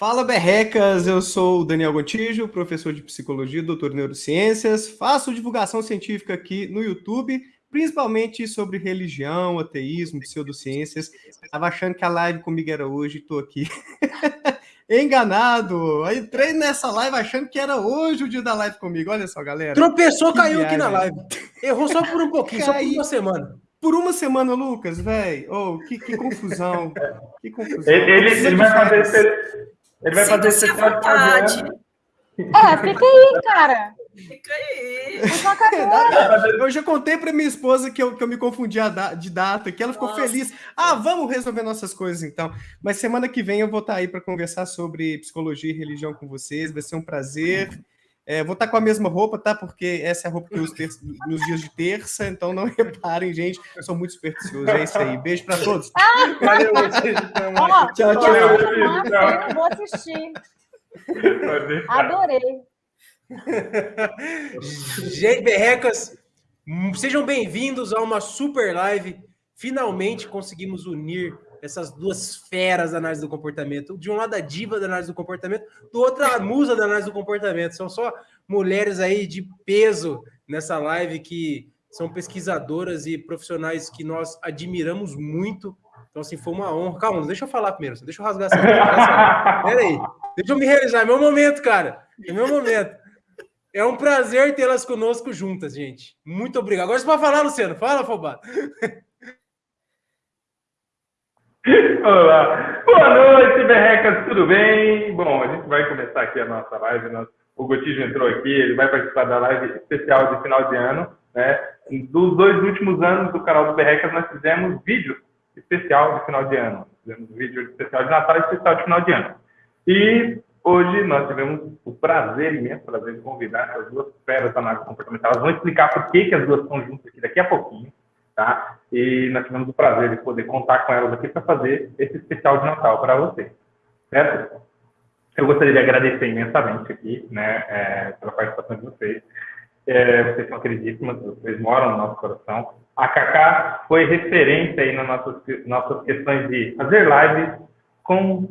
Fala berrecas, eu sou o Daniel Gontijo, professor de psicologia, doutor em neurociências, faço divulgação científica aqui no YouTube, principalmente sobre religião, ateísmo, pseudociências. Estava achando que a live comigo era hoje, estou aqui enganado. Aí entrei nessa live achando que era hoje o dia da live comigo. Olha só, galera. Tropeçou, caiu viagem. aqui na live. Errou só por um pouquinho, só por uma semana. Por uma semana, Lucas, velho. Oh, que, que, confusão. Que confusão. Ele, ele, ele vai fazer. Ele vai fazer esse vontade. É, fica aí, cara. Fica aí. Eu já contei para minha esposa que eu, que eu me confundi de data, que ela ficou Nossa. feliz. Ah, vamos resolver nossas coisas então. Mas semana que vem eu vou estar tá aí para conversar sobre psicologia e religião com vocês. Vai ser um prazer. É, vou estar tá com a mesma roupa, tá? Porque essa é a roupa que eu uso nos dias de terça, então não reparem, gente. Eu sou muito supersticioso. É isso aí. Beijo para todos. Valeu, tchau, tchau. Eu vou assistir. Adorei. Gente, berrecas, sejam bem-vindos a uma super live. Finalmente conseguimos unir essas duas feras da análise do comportamento. De um lado, a diva da análise do comportamento, do outro, a musa da análise do comportamento. São só mulheres aí de peso nessa live que são pesquisadoras e profissionais que nós admiramos muito. Então, assim, foi uma honra. Calma, deixa eu falar primeiro, deixa eu rasgar essa. Pera aí, deixa eu me realizar. É meu momento, cara. É meu momento. É um prazer tê-las conosco juntas, gente. Muito obrigado. Agora você pode falar, Luciano. Fala, Fobá. Olá. Boa noite, berrecas. Tudo bem? Bom, a gente vai começar aqui a nossa live. O Gotijo entrou aqui, ele vai participar da live especial de final de ano. Né? Dos dois últimos anos do canal do Berrecas, nós fizemos vídeo especial de final de ano. Fizemos vídeo especial de Natal e especial de final de ano. E Hoje nós tivemos o prazer, imenso prazer, de convidar essas duas feras da análise comportamental. Elas vão explicar por que, que as duas estão juntas aqui daqui a pouquinho, tá? E nós tivemos o prazer de poder contar com elas aqui para fazer esse especial de Natal para vocês, certo? Eu gostaria de agradecer imensamente aqui, né, é, pela participação de vocês. É, vocês são queridíssimas, vocês moram no nosso coração. A Cacá foi referência aí nas nossas, nossas questões de fazer lives com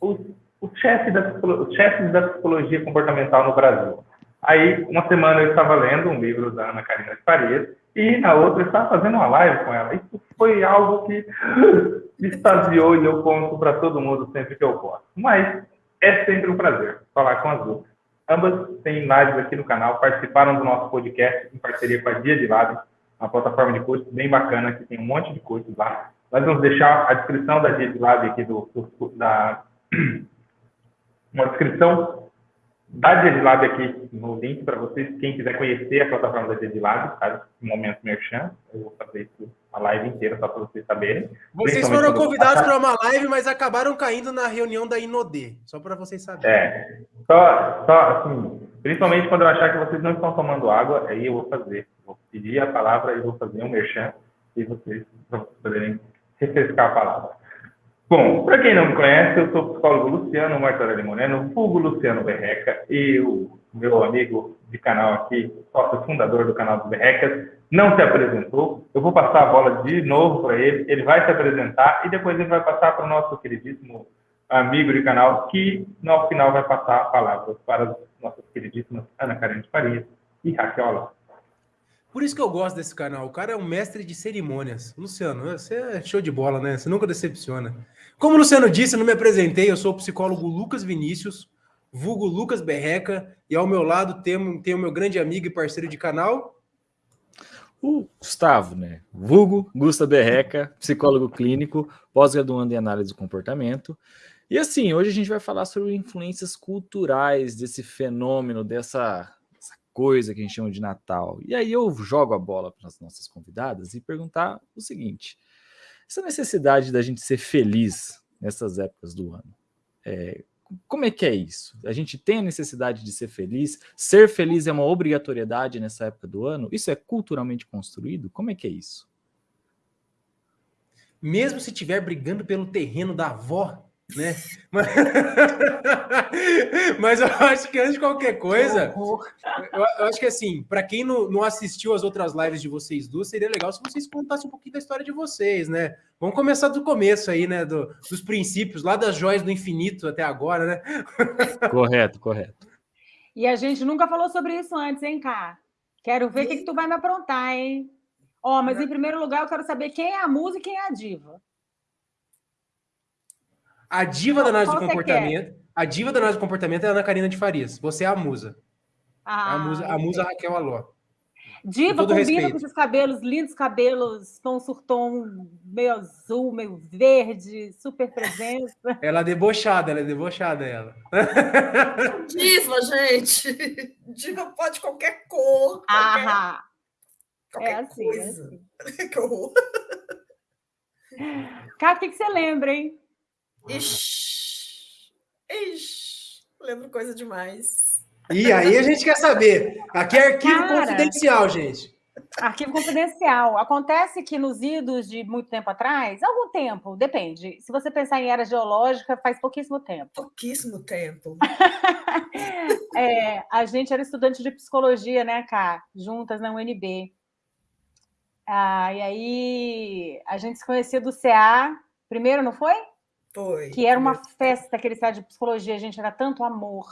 o chefe da, da psicologia comportamental no Brasil. Aí, uma semana eu estava lendo um livro da Ana Karina de Farias e na outra eu estava fazendo uma live com ela. Isso foi algo que me extasiou e eu conto para todo mundo sempre que eu posso. Mas é sempre um prazer falar com as duas. Ambas têm lives aqui no canal, participaram do nosso podcast em parceria com a Dia de Live, uma plataforma de cursos bem bacana, que tem um monte de cursos lá. Nós vamos deixar a descrição da Dia de Live aqui do, do da uma descrição da Gedilab aqui no link para vocês, quem quiser conhecer a plataforma da Gedilab, tá? No momento merchan, eu vou fazer isso a live inteira só para vocês saberem. Vocês foram convidados para uma live, mas acabaram caindo na reunião da Inodê, só para vocês saberem. É, só, só assim, principalmente quando eu achar que vocês não estão tomando água, aí eu vou fazer, vou pedir a palavra e vou fazer um merchan e vocês poderem refrescar a palavra. Bom, para quem não me conhece, eu sou o psicólogo Luciano Martorelli Moreno, Hugo Luciano Berreca, e o meu amigo de canal aqui, sócio fundador do canal do Berrecas, não se apresentou. Eu vou passar a bola de novo para ele, ele vai se apresentar e depois ele vai passar para o nosso queridíssimo amigo de canal, que no final vai passar a palavra para as nossas queridíssimas Ana Karen de Faria e Raquel por isso que eu gosto desse canal. O cara é um mestre de cerimônias. Luciano, você é show de bola, né? Você nunca decepciona. Como o Luciano disse, não me apresentei, eu sou o psicólogo Lucas Vinícius, vulgo Lucas Berreca, e ao meu lado tem, tem o meu grande amigo e parceiro de canal. O Gustavo, né? Vulgo Gusta Berreca, psicólogo clínico, pós-graduando em análise do comportamento. E assim, hoje a gente vai falar sobre influências culturais desse fenômeno, dessa coisa que a gente chama de Natal. E aí eu jogo a bola para as nossas convidadas e perguntar o seguinte: essa necessidade da gente ser feliz nessas épocas do ano, é, como é que é isso? A gente tem a necessidade de ser feliz? Ser feliz é uma obrigatoriedade nessa época do ano? Isso é culturalmente construído? Como é que é isso? Mesmo se estiver brigando pelo terreno da avó, né? Mas... Mas eu acho que antes de qualquer coisa, eu, acho que assim, para quem não, não assistiu as outras lives de vocês duas, seria legal se vocês contassem um pouquinho da história de vocês, né? Vamos começar do começo aí, né? Do, dos princípios, lá das joias do infinito até agora, né? Correto, correto. E a gente nunca falou sobre isso antes, hein, Cá? Quero ver o que, que tu vai me aprontar, hein? Ó, oh, mas em primeiro lugar eu quero saber quem é a musa e quem é a diva. A diva da análise do comportamento. A diva da análise do comportamento é a Ana Karina de Farias. Você é a musa. Ah, a musa, a musa Raquel Aló. Diva combina respeito. com esses cabelos, lindos cabelos, tom surtom meio azul, meio verde, super presença. Ela é debochada, ela é debochada, ela. Diva, gente. Diva pode qualquer cor. Qualquer, ah, qualquer é assim, coisa. É assim. que horror. Cara, o que, que você lembra, hein? Ixi, ixi, lembro coisa demais. E aí a gente quer saber. Aqui é arquivo Cara, confidencial, gente. Arquivo confidencial. Acontece que nos idos de muito tempo atrás, algum tempo, depende. Se você pensar em era geológica, faz pouquíssimo tempo. Pouquíssimo tempo. é, a gente era estudante de psicologia, né, Cá? Juntas na UNB. Ah, e aí a gente se conhecia do CA primeiro, não foi? Foi. Que era uma festa, aquele site de psicologia, gente, era tanto amor.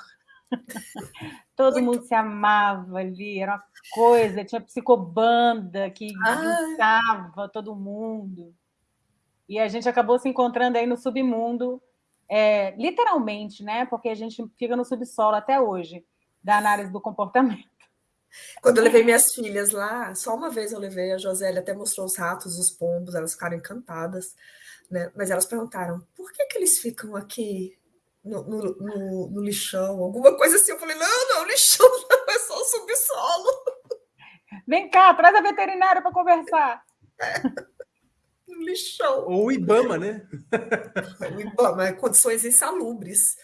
Todo Muito. mundo se amava ali, era uma coisa, tinha psicobanda que juntava todo mundo. E a gente acabou se encontrando aí no submundo, é, literalmente, né? Porque a gente fica no subsolo até hoje, da análise do comportamento. Quando eu levei minhas filhas lá, só uma vez eu levei, a Josélia até mostrou os ratos, os pombos, elas ficaram encantadas né? Mas elas perguntaram por que, que eles ficam aqui no, no, no, no, lixão, alguma coisa assim. Eu falei, não, não, lixão não, é só o subsolo. Vem cá, traz a veterinária para conversar. É. Lixão. Ou o Ibama, né? o Ibama, é condições insalubres.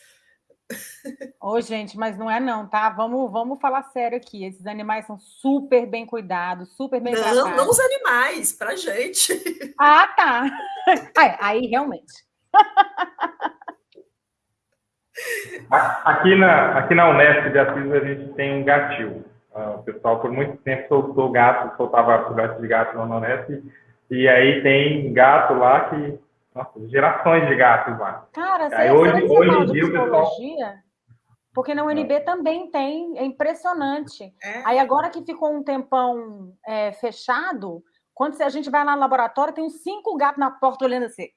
Ô, gente, mas não é não, tá? Vamos, vamos falar sério aqui. Esses animais são super bem cuidados, super bem não, tratados. Não, os animais, pra gente. Ah, tá. Aí, aí realmente. Aqui na, aqui na Unesp de Assis a gente tem um gatil. Uh, o pessoal por muito tempo soltou gato, soltava gato de gato na Unesp. E aí tem gato lá que nossa, gerações de gatos lá. Cara, você, hoje, você hoje em dia o pessoal... Porque na UNB é. também tem, é impressionante. É. Aí agora que ficou um tempão é, fechado, quando a gente vai lá no laboratório, tem uns cinco gatos na porta olhando assim.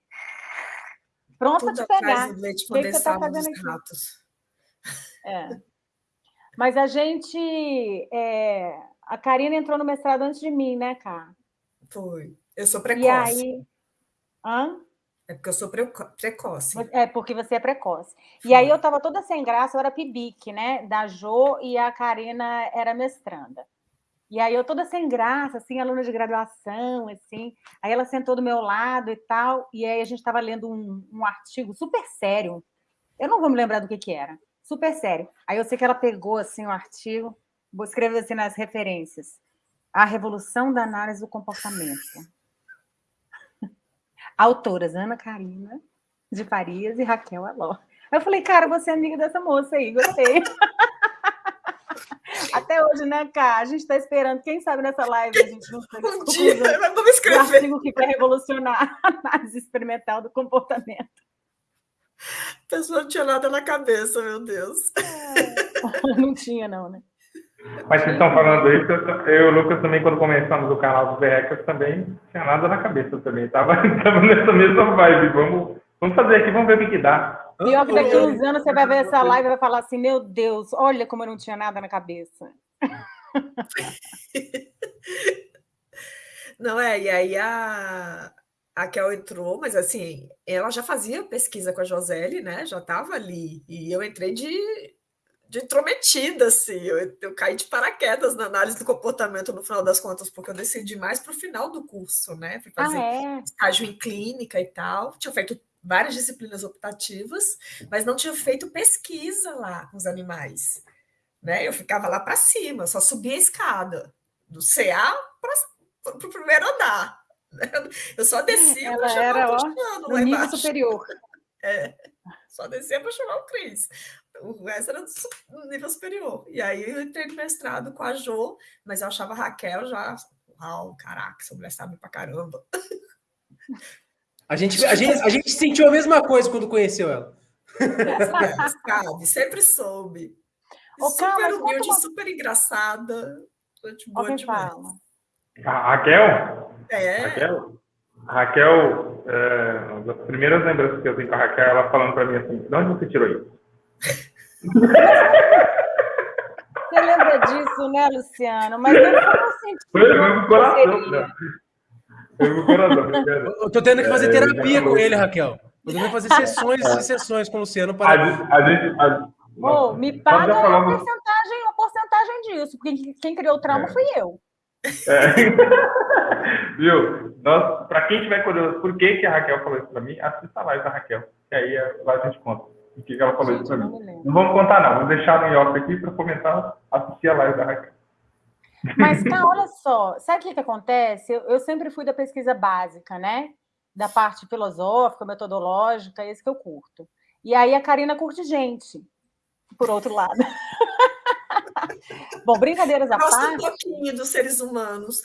Pronto para te pegar. O que você tá fazendo aqui? Ratos. É. Mas a gente. É... A Karina entrou no mestrado antes de mim, né, Cá? Foi. Eu sou precoce. E aí. Hã? É porque eu sou precoce. É porque você é precoce. E aí eu estava toda sem graça, eu era pibique, né? Da Jo e a Karina era mestranda. E aí eu toda sem graça, assim, aluna de graduação, assim. Aí ela sentou do meu lado e tal. E aí a gente estava lendo um, um, artigo super sério. Eu não vou me lembrar do que que era. Super sério. Aí eu sei que ela pegou, assim, o um artigo, vou escrever assim nas referências. A revolução da análise do comportamento. Autoras Ana Karina de Farias e Raquel Aló. Eu falei, cara, você é amiga dessa moça aí, gostei. Até hoje, né, cara? A gente está esperando, quem sabe nessa live a gente não Um dia, vamos escrever. Um artigo que vai revolucionar a análise experimental do comportamento. A pessoa não tinha nada na cabeça, meu Deus. É, não tinha, não, né? Mas vocês estão falando isso, eu, eu e o Lucas também, quando começamos o canal dos Berrecas, também tinha nada na cabeça também. Tava, tava nessa mesma vibe. Vamos, vamos fazer aqui, vamos ver o que, que dá. Pior que daqui a uns anos você vai ver essa live e vai falar assim, meu Deus, olha como eu não tinha nada na cabeça. Não é, e aí a, a Kel entrou, mas assim, ela já fazia pesquisa com a Josele, né? Já estava ali. E eu entrei de de intrometida, assim. Eu, eu caí de paraquedas na análise do comportamento no final das contas, porque eu decidi mais para o final do curso, né? Fui fazer ah, é? estágio em clínica e tal. Tinha feito várias disciplinas optativas, mas não tinha feito pesquisa lá com os animais. Né? Eu ficava lá para cima, só subia a escada, do CA para o primeiro andar. Eu só descia Ela era ó, no nível superior. É. Só descia para chamar o Cris. O resto era do nível superior. E aí eu entrei no mestrado com a Jo, mas eu achava a Raquel já. Uau, caraca, essa mulher sabe pra caramba. A gente, a, gente, a gente sentiu a mesma coisa quando conheceu ela. Sabe, sempre soube. Ô, super Carla, humilde, uma... super engraçada. Gente boa demais. Fala. A Raquel? É. Raquel? A Raquel, é, uma das primeiras lembranças que eu tenho com a Raquel, ela falando para mim assim, de onde você tirou isso? Você lembra disso, né, Luciano? Mas eu não senti. Foi no meu coração? Foi no coração. Eu tô tendo que fazer é, terapia com ele, Raquel. Eu vou fazer sessões e sessões com o Luciano para. A gente, a gente, a... Oh, me paga uma porcentagem, uma porcentagem disso, porque quem criou o trauma é. fui eu. É. Viu? Para quem tiver curioso, por que, que a Raquel falou isso para mim, assista a live da Raquel. Que aí lá a gente conta. O que, ela falou isso para mim. Não, não vamos contar, não. Vamos deixar no off aqui para comentar, assistir a live da Raquel. Mas, cá, olha só, sabe o que, que acontece? Eu, eu, sempre fui da pesquisa básica, né? Da parte filosófica, metodológica, esse que eu curto. E aí a Karina curte gente, por outro lado. Bom, brincadeiras à Gosto parte. um pouquinho dos seres humanos.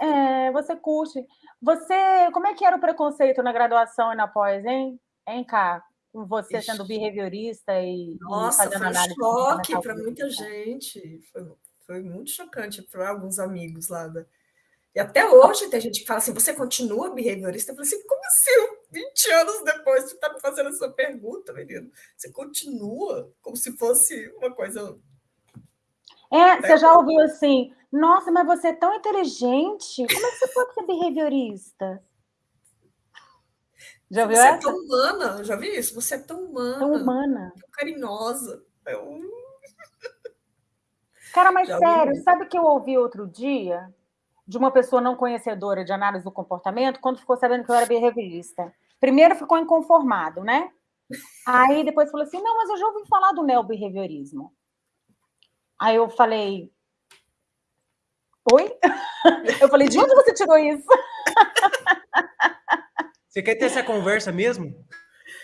É, você curte. Você, como é que era o preconceito na graduação e na pós, hein? Hein, Cá? Com você Ixi. sendo behaviorista e, Nossa, e foi um choque para muita gente. Foi, foi muito chocante para alguns amigos lá da... E até hoje tem gente que fala assim: você continua behaviorista? Eu falei assim: como assim? 20 anos depois, você está me fazendo essa pergunta, menino. Você continua como se fosse uma coisa é, você já ouviu assim, nossa, mas você é tão inteligente, como é que você pode ser behaviorista? Já ouviu você essa? é tão humana, já vi isso? Você é tão humana. Tão humana. Tão carinhosa. Eu... Cara, mas já sério, ouvi. sabe o que eu ouvi outro dia? De uma pessoa não conhecedora de análise do comportamento, quando ficou sabendo que eu era behaviorista. Primeiro ficou inconformado, né? Aí depois falou assim: não, mas eu já ouvi falar do neobehaviorismo. Aí eu falei, oi? Eu falei, de onde você tirou isso? Você quer ter essa conversa mesmo?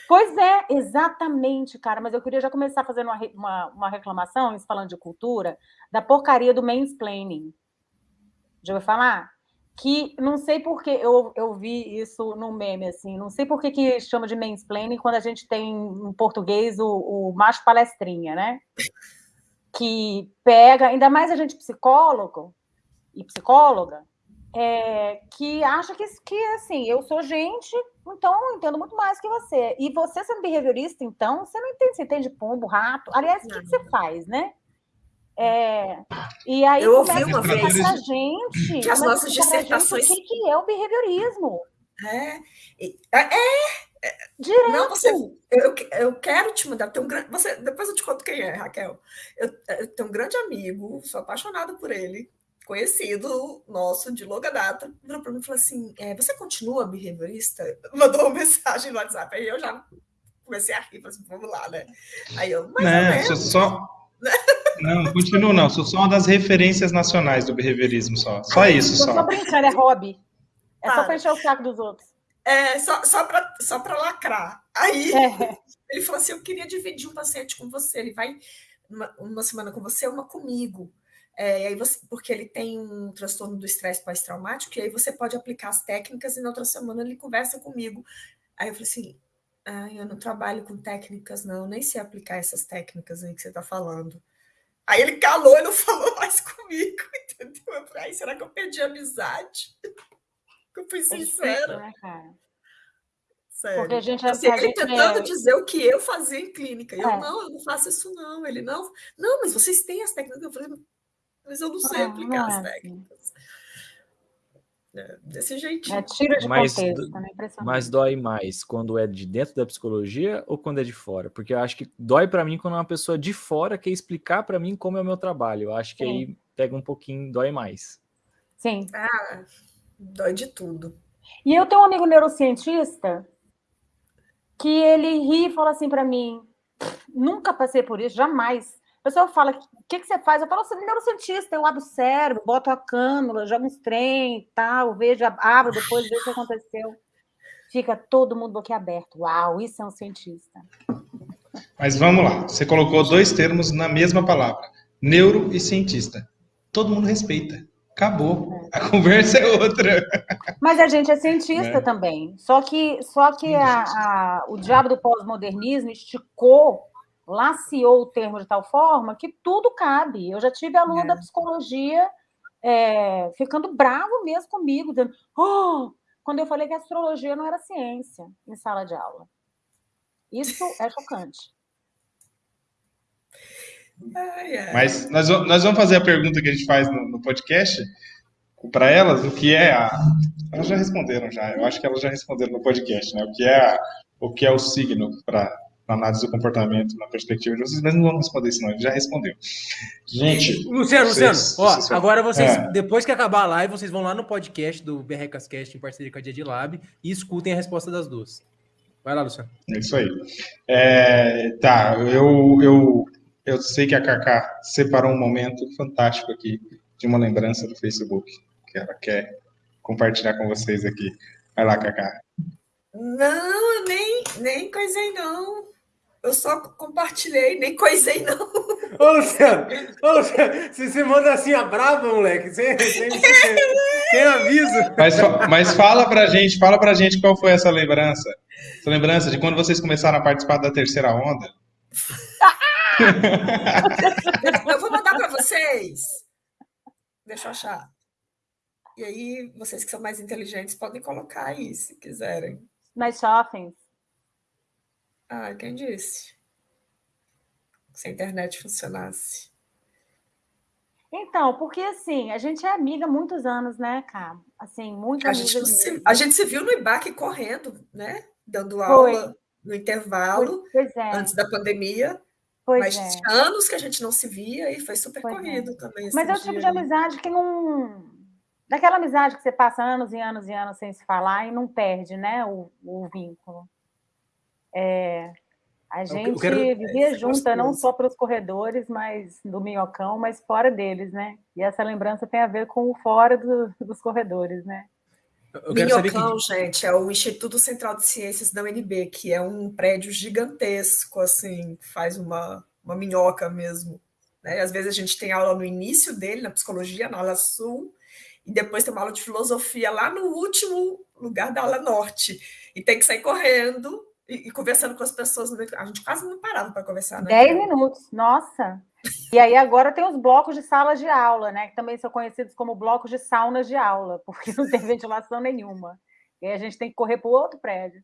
Pois é, exatamente, cara. Mas eu queria já começar fazendo uma, uma, uma reclamação, falando de cultura, da porcaria do mansplaining. Já ouviu falar? Que não sei por que eu, eu vi isso no meme, assim, não sei por que, que chama de mansplaining quando a gente tem em português o, o macho palestrinha, né? que pega, ainda mais a gente psicólogo e psicóloga, é, que acha que, que, assim, eu sou gente, então eu entendo muito mais que você. E você sendo behaviorista, então, você não entende, você entende pombo, rato. Aliás, o que, que, você faz, né? É, e aí eu ouvi uma vez pra gente, que as nossas dissertações... Gente, o que, é o behaviorismo. É, é, Direto. Não, você, eu, eu quero te mandar. Tem um grande, você, depois eu te conto quem é, Raquel. Eu, eu tenho um grande amigo, sou apaixonada por ele, conhecido nosso de longa data. Virou para mim e falou assim: é, Você continua behaviorista? Mandou uma mensagem no WhatsApp. Aí eu já comecei a rir, assim: Vamos lá, né? Aí eu, mas não, sou só. Não, continuo, não. Sou só uma das referências nacionais do behaviorismo, só. Só isso, só. Só brincando, é hobby. É só para encher o saco dos outros. É, só, só para só lacrar. Aí é. ele falou assim: Eu queria dividir um paciente com você. Ele vai uma, uma semana com você, uma comigo. É, aí você, porque ele tem um transtorno do estresse pós-traumático, e aí você pode aplicar as técnicas, e na outra semana ele conversa comigo. Aí eu falei assim: ah, eu não trabalho com técnicas, não, nem sei aplicar essas técnicas aí que você está falando. Aí ele calou e não falou mais comigo, entendeu? Eu falei, será que eu perdi a amizade? Eu fui sincera. É né, cara? Sério. Porque a gente, assim, a ele gente tentando é... dizer o que eu fazia em clínica. Eu, é. não, eu não faço isso, não. Ele, não, não, mas vocês têm as técnicas. Eu falei, mas eu não sei ah, aplicar não as é assim. técnicas. É, desse jeitinho. É, tira de mas, contexto, né? mas dói mais quando é de dentro da psicologia ou quando é de fora? Porque eu acho que dói para mim quando uma pessoa de fora quer explicar para mim como é o meu trabalho. Eu acho que Sim. aí pega um pouquinho, dói mais. Sim. Ah, Dói de tudo. E eu tenho um amigo neurocientista que ele ri e fala assim para mim: nunca passei por isso, jamais. Pessoa fala: o que, que você faz? Eu falo assim: neurocientista, eu abro o cérebro, boto a cânula, jogo uns trem tal, vejo, abro, depois vejo o que aconteceu. Fica todo mundo boquiaberto. Uau, isso é um cientista. Mas vamos lá. Você colocou dois termos na mesma palavra: neuro e cientista. Todo mundo respeita. Acabou. A conversa é outra. Mas a gente é cientista é. também. Só que, só que a, a, o diabo do pós-modernismo esticou, laciou o termo de tal forma que tudo cabe. Eu já tive aluno é. da psicologia é, ficando bravo mesmo comigo, dizendo, oh! quando eu falei que a astrologia não era ciência em sala de aula. Isso é chocante. Ai, ai. Mas nós, nós vamos fazer a pergunta que a gente faz no, no podcast para elas, o que é a. Elas já responderam já, eu acho que elas já responderam no podcast, né? O que é, a, o, que é o signo para análise do comportamento na perspectiva de vocês, mas não vamos responder isso, não, ele já respondeu. Gente. Luciano, vocês, Luciano, ó, agora vocês, é. depois que acabar a live, vocês vão lá no podcast do BRCast em parceria com a Dia Lab e escutem a resposta das duas. Vai lá, Luciano. É isso aí. É, tá, eu, eu eu sei que a Cacá separou um momento fantástico aqui de uma lembrança do Facebook que ela quer compartilhar com vocês aqui. Vai lá, Cacá. Não, nem, nem coisei não. Eu só compartilhei, nem coisei não. Ô, Luciano, ô, Luciano se você manda assim a brava, moleque, sem, sem, sem, sem aviso. Mas, mas fala pra gente, fala pra gente qual foi essa lembrança. Essa lembrança de quando vocês começaram a participar da terceira onda. eu vou mandar para vocês. Deixa eu achar. E aí, vocês que são mais inteligentes podem colocar aí, se quiserem. Nas shoppings. Ah, quem disse? Se a internet funcionasse. Então, porque assim, a gente é amiga há muitos anos, né, cara? Assim, muito a amiga. Gente se, a gente se viu no IBAC correndo, né? Dando aula Foi. no intervalo, é. antes da pandemia. Pois Mas é. anos que a gente não se via e foi super pois é. corrido é. também. Mas é o tipo de amizade que não. Daquela amizade que você passa anos e anos e anos sem se falar e não perde, né? O, o vínculo. É, a gente quero... vivia é, junta, não só para os corredores, mas do minhocão, mas fora deles, né? E essa lembrança tem a ver com o fora do, dos corredores, né? Minhocão, que... gente, é o Instituto Central de Ciências da UNB, que é um prédio gigantesco, assim, faz uma, uma minhoca mesmo. Né? Às vezes a gente tem aula no início dele, na psicologia, na aula sul, e depois tem uma aula de filosofia lá no último lugar da aula norte. E tem que sair correndo e, e conversando com as pessoas. A gente quase não parava para conversar. Né? Dez minutos, nossa! E aí agora tem os blocos de sala de aula, né? Que também são conhecidos como blocos de saunas de aula, porque não tem ventilação nenhuma. E aí a gente tem que correr para o outro prédio.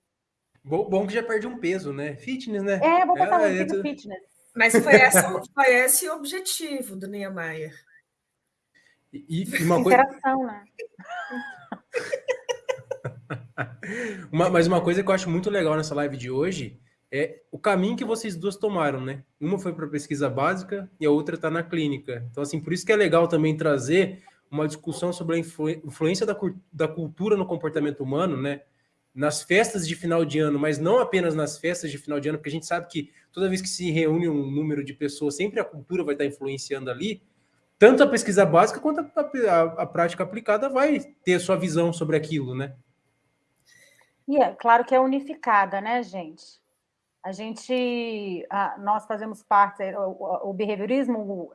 Bom, bom, que já perde um peso, né? Fitness, né? É, vou botar é, um é, fitness. Mas foi, essa, foi esse o objetivo do Niemeyer. E, e uma Interação, coisa... né? uma, mas uma coisa que eu acho muito legal nessa live de hoje é o caminho que vocês duas tomaram, né? Uma foi para pesquisa básica e a outra está na clínica. Então, assim, por isso que é legal também trazer uma discussão sobre a influ influência da, da cultura no comportamento humano, né? Nas festas de final de ano, mas não apenas nas festas de final de ano, porque a gente sabe que toda vez que se reúne um número de pessoas, sempre a cultura vai estar influenciando ali. Tanto a pesquisa básica quanto a, a, a prática aplicada vai ter sua visão sobre aquilo, né? É claro que é unificada, né, gente? A gente, nós fazemos parte, o, behaviorismo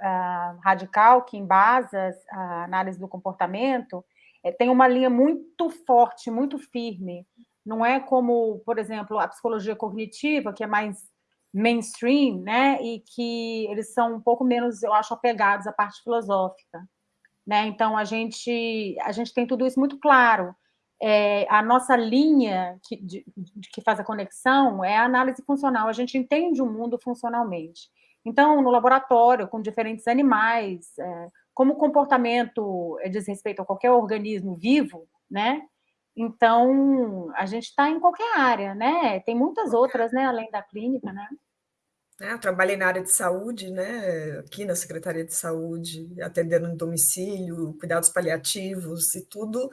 radical, que embasa a análise do comportamento, é, tem uma linha muito forte, muito firme. Não é como, por exemplo, a psicologia cognitiva, que é mais mainstream, né? E que eles são um pouco menos, eu acho, apegados à parte filosófica. Né? Então, a gente, a gente tem tudo isso muito claro é, a nossa linha que, de, que faz a conexão é a análise funcional. A gente entende o mundo funcionalmente. Então, no laboratório, com diferentes animais, é, como o comportamento diz respeito a qualquer organismo vivo, né? Então, a gente está em qualquer área, né? Tem muitas outras, né, além da clínica, né? É, eu trabalhei na área de saúde, né, aqui na Secretaria de Saúde, atendendo no domicílio, cuidados paliativos e tudo.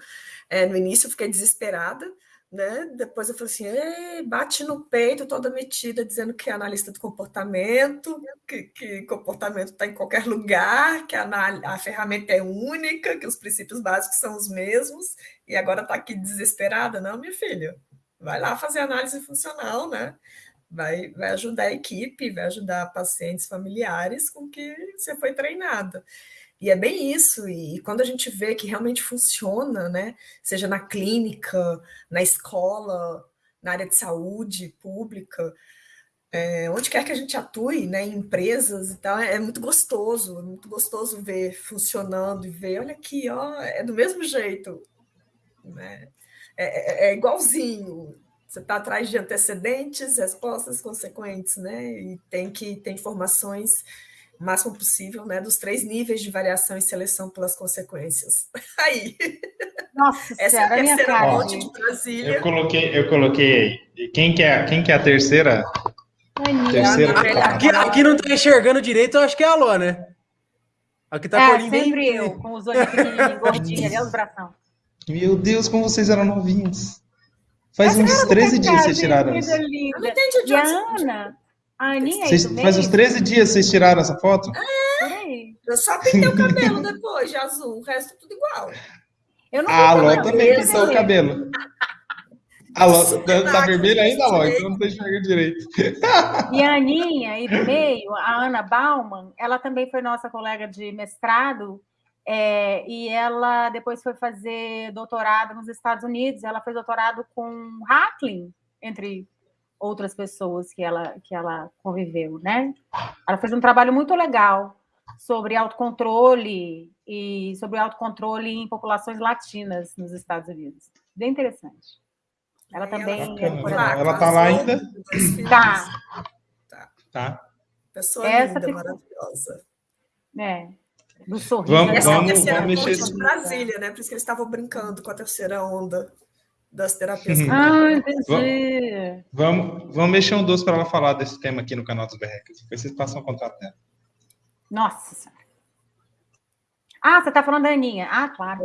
É, no início eu fiquei desesperada, né? Depois eu falei assim, bate no peito, toda metida, dizendo que é analista do comportamento, que, que comportamento está em qualquer lugar, que a, a ferramenta é única, que os princípios básicos são os mesmos, e agora está aqui desesperada. Não, minha filha, vai lá fazer análise funcional, né? Vai, vai ajudar a equipe, vai ajudar pacientes familiares com que você foi treinada. E é bem isso, e quando a gente vê que realmente funciona, né, seja na clínica, na escola, na área de saúde pública, é, onde quer que a gente atue, né, em empresas e tal, é, é muito gostoso, é muito gostoso ver funcionando e ver, olha aqui, ó, é do mesmo jeito, né? é, é, é igualzinho, você está atrás de antecedentes, respostas consequentes, né? E tem que ter informações o máximo possível, né? Dos três níveis de variação e seleção pelas consequências. Aí. Nossa, essa é a terceira cara, ponte de Brasília. Eu coloquei, eu coloquei. Quem que é, quem que é a terceira? Aninha. Terceira. Aqui, aqui não tá enxergando direito, eu acho que é a Alô, né? Aqui tá com o É, olhinho bem- sempre eu, com os olhos pequenininhos, gordinhos, ali, os bração. Meu Deus, como vocês eram novinhos. Faz Essa uns cara 13 do dias vocês tiraram essa. Eu não entendi a Ana, a Aninha Vocês, faz uns meio, 13 dias vocês tiraram essa foto? aí. Eu só pintei o cabelo depois de azul, o resto tudo igual. Eu não A vi Alô também, pintou o cabelo. Alô, Super tá máquina, vermelho ainda, Alô? direito. Então eu não tô enxergando direito. E a Aninha, aí do meio, a Ana Bauman, ela também foi nossa colega de mestrado, é, e ela depois foi fazer doutorado nos Estados Unidos. Ela fez doutorado com Hackling, entre outras pessoas que ela, que ela conviveu, né? Ela fez um trabalho muito legal sobre autocontrole e sobre autocontrole em populações latinas nos Estados Unidos. Bem interessante. Ela também é Bacana. Ela tá lá ainda? Filhos. Tá. Tá. Pessoa Essa linda, ficou- maravilhosa. É, do sorriso. Vamos-? Essa é a vamos- terceira vamos ponte mexer de Brasília, né? Por isso que eles estavam brincando com a terceira onda das terapias. Ah, entendi. Vamos, vamos mexer um doce para ela falar desse tema aqui no canal dos Berrecas. Depois vocês passam o contato dela. Nossa Senhora. Ah, você está falando da Aninha. Ah, claro.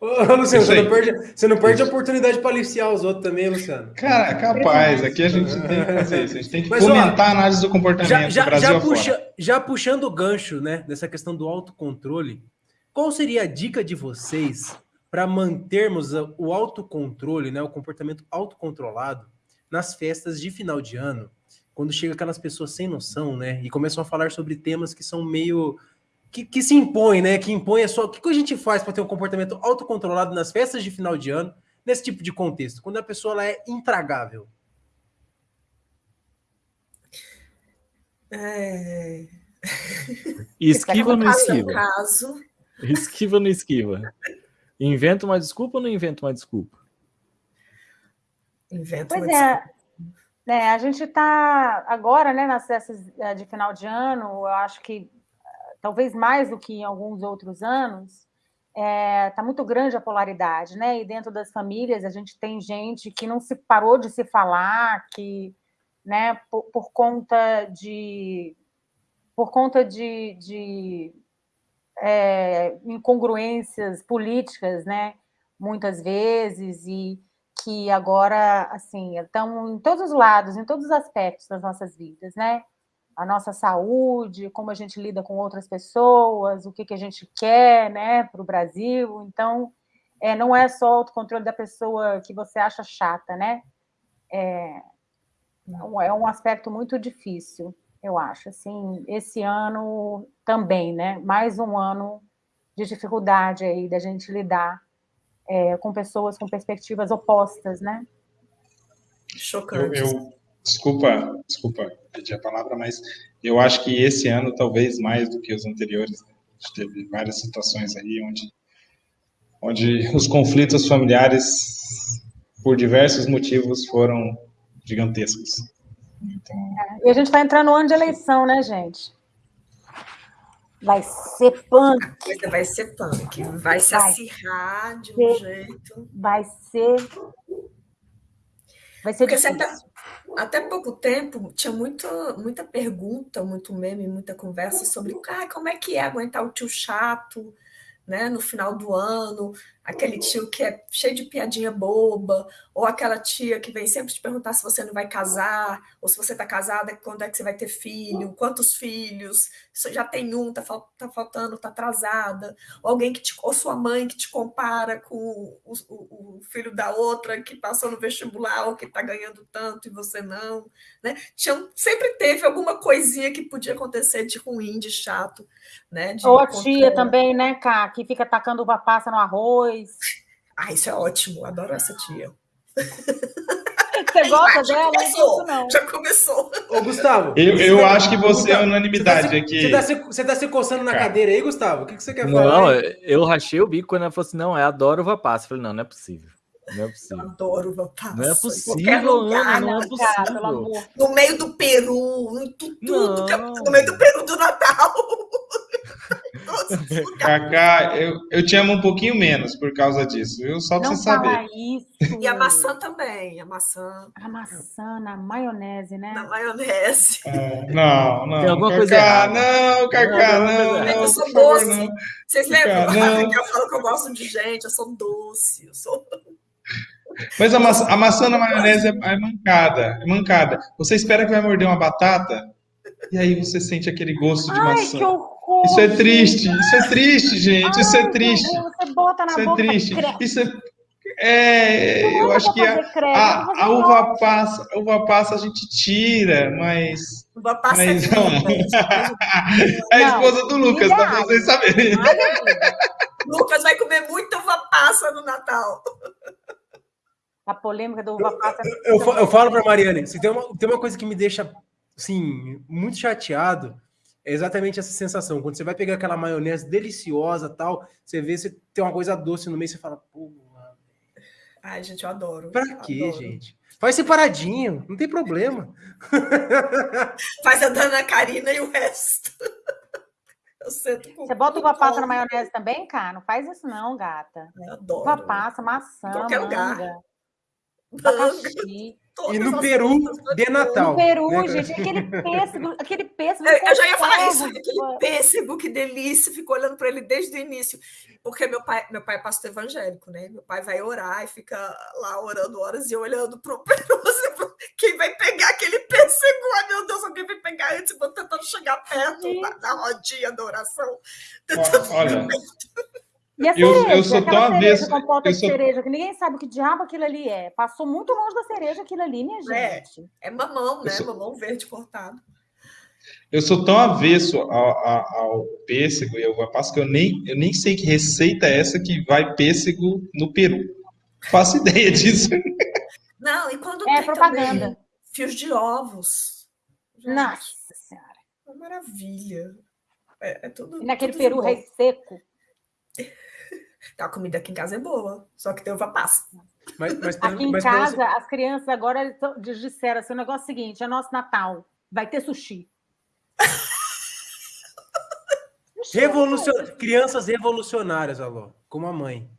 Ô, Luciano, você não, perde, você não perde a oportunidade para aliciar os outros também, Luciano. Cara, capaz, aqui a gente tem que fazer isso. A gente tem que Mas, ó, fomentar a análise do comportamento Já, do já, Brasil já, puxa, já puxando o gancho, né, dessa questão do autocontrole, qual seria a dica de vocês para mantermos o autocontrole, né, o comportamento autocontrolado nas festas de final de ano, quando chega aquelas pessoas sem noção, né, e começam a falar sobre temas que são meio que, que se impõem, né, que impõem a sua. O que, que a gente faz para ter um comportamento autocontrolado nas festas de final de ano, nesse tipo de contexto, quando a pessoa ela é intragável? É, Esquiva ou não caso, esquiva? caso, Esquiva não esquiva? Inventa uma desculpa ou não inventa uma desculpa? inventa Pois uma é. É, a gente está agora, né, nas festas eh, de final de ano, eu acho que talvez mais do que em alguns outros anos, está muito grande a polaridade, né? E dentro das famílias a gente tem gente que não se parou de se falar, que, né, por, por conta de por conta de, de é, incongruências políticas, né? Muitas vezes e que agora, assim, estão em todos os lados, em todos os aspectos das nossas vidas, né? A nossa saúde, como a gente lida com outras pessoas, o que, que a gente quer, né, para o Brasil. Então, é, não é só o autocontrole da pessoa que você acha chata, né? É, é um aspecto muito difícil, eu acho. Assim, esse ano também, né? Mais um ano de dificuldade aí da gente lidar é, com pessoas com perspectivas opostas, né? Eu, chocante. eu- desculpa, desculpa pedir a palavra, mas eu acho que esse ano, talvez mais do que os anteriores, né? a gente teve várias situações aí onde, onde os conflitos familiares, por diversos motivos, foram gigantescos. Então, E a gente está entrando no ano de eleição, né, gente? Vai ser punk, Coisa vai ser punk, vai se Vai. acirrar de um Ser. jeito. vai ser. Vai ser Porque difícil. até, até pouco tempo tinha muita, muita pergunta, muito meme, muita conversa sobre ah, como é que é aguentar o tio chato, né, no final do ano, aquele tio que é cheio de piadinha boba, ou aquela tia que vem sempre te perguntar se você não vai casar, ou se você está casada, quando é que você vai ter filho, quantos filhos, você já tem um, tá, tá faltando, tá atrasada, ou alguém que te, ou sua mãe que te compara com o, o, o filho da outra que passou no vestibular ou que está ganhando tanto e você não, né? Tinha, sempre teve alguma coisinha que podia acontecer de ruim, de chato, né? De ou a tia também, né, Cá, que fica tacando uva passa no arroz. Ah, isso é ótimo, adoro essa tia. Você gosta já dela? Começou, não. Já começou. Ô, Gustavo. Eu, eu acho que você é unanimidade você tá aqui. Você tá, se, você tá se coçando na Cara. cadeira aí, Gustavo? O que, que você quer não, falar? Não, eu rachei o bico quando ela falou assim: não, eu adoro uva passa. Eu falei, não, não é possível. Não é possível. Eu adoro uva passa. Não é possível, lugar, não, não é possível. Cara, no meio do Peru, em tudo, no meio do Peru do Natal. Cacá, eu, eu te amo um pouquinho menos por causa disso, viu? Só pra não você saber. Isso. E a maçã também, a maçã. A maçã na maionese, né? Na maionese. É, não, não. Tem alguma Cacá, coisa errada. Não, Cacá, não. não, eu sou doce. Favor, Vocês lembram que eu falo que eu gosto de gente? Eu sou doce, eu sou. Mas a maçã, a maçã na maionese é, é mancada, é mancada. Você espera que vai morder uma batata e aí você sente aquele gosto de Ai, maçã. Que horror, isso é triste, isso é triste, gente. Ai, isso é triste. Você bota na isso boca, é triste. Isso é, é eu acho que a, a, a uva passa, a uva passa a gente tira, mas. Uva passa mas, é não. é a esposa do Lucas, para pra vocês saberem. Lucas vai comer muita uva passa no Natal. A polêmica do uva passa. Eu, eu, eu falo para Mariane, se tem uma, tem uma coisa que me deixa assim, muito chateado, é exatamente essa sensação. Quando você vai pegar aquela maionese deliciosa tal, você vê você tem uma coisa doce no meio, você fala, pô, mano. Ai, gente, eu adoro. Pra quê, adoro. gente? Faz separadinho, não tem problema. Faz a Dana Karina e o resto. Você bota uva passa na maionese também, cara? Não faz isso não, gata. Eu adoro. Uva passa, maçã, Qualquer manga, lugar. Abacaxi. E no Peru, de Natal. No Peru, né? gente, aquele pêssego, aquele pêssego. Eu, eu já ia falar isso, aquele pêssego, que delícia, fico olhando para ele desde o início. Porque meu pai, meu pai é pastor evangélico, né? Meu pai vai orar e fica lá orando horas e olhando para o Peru. Assim, quem vai pegar aquele pêssego? Ai, meu Deus, alguém vai pegar antes, vou tentando chegar perto da, da rodinha da oração. Olha. E a cereja, eu, eu sou tão avesso. Eu de sou... cereja, que ninguém sabe o que diabo aquilo ali é. Passou muito longe da cereja aquilo ali, minha gente. É, é mamão, né? Sou... Mamão verde cortado. Eu sou tão avesso ao, ao, ao pêssego e ao uva passa que eu nem, eu nem sei que receita é essa que vai pêssego no Peru. Faço ideia disso. Não, e quando é tem propaganda. Também, fios de ovos. Gente, Nossa Senhora. É uma maravilha. É, é tudo. E naquele tudo peru rei seco. A comida aqui em casa é boa, só que tem uva passa. Mas, mas, aqui em mas, casa, você... as crianças agora disseram assim: o negócio é o seguinte: é nosso Natal, vai ter sushi. Revolucion... Crianças revolucionárias, Alô, como a mãe.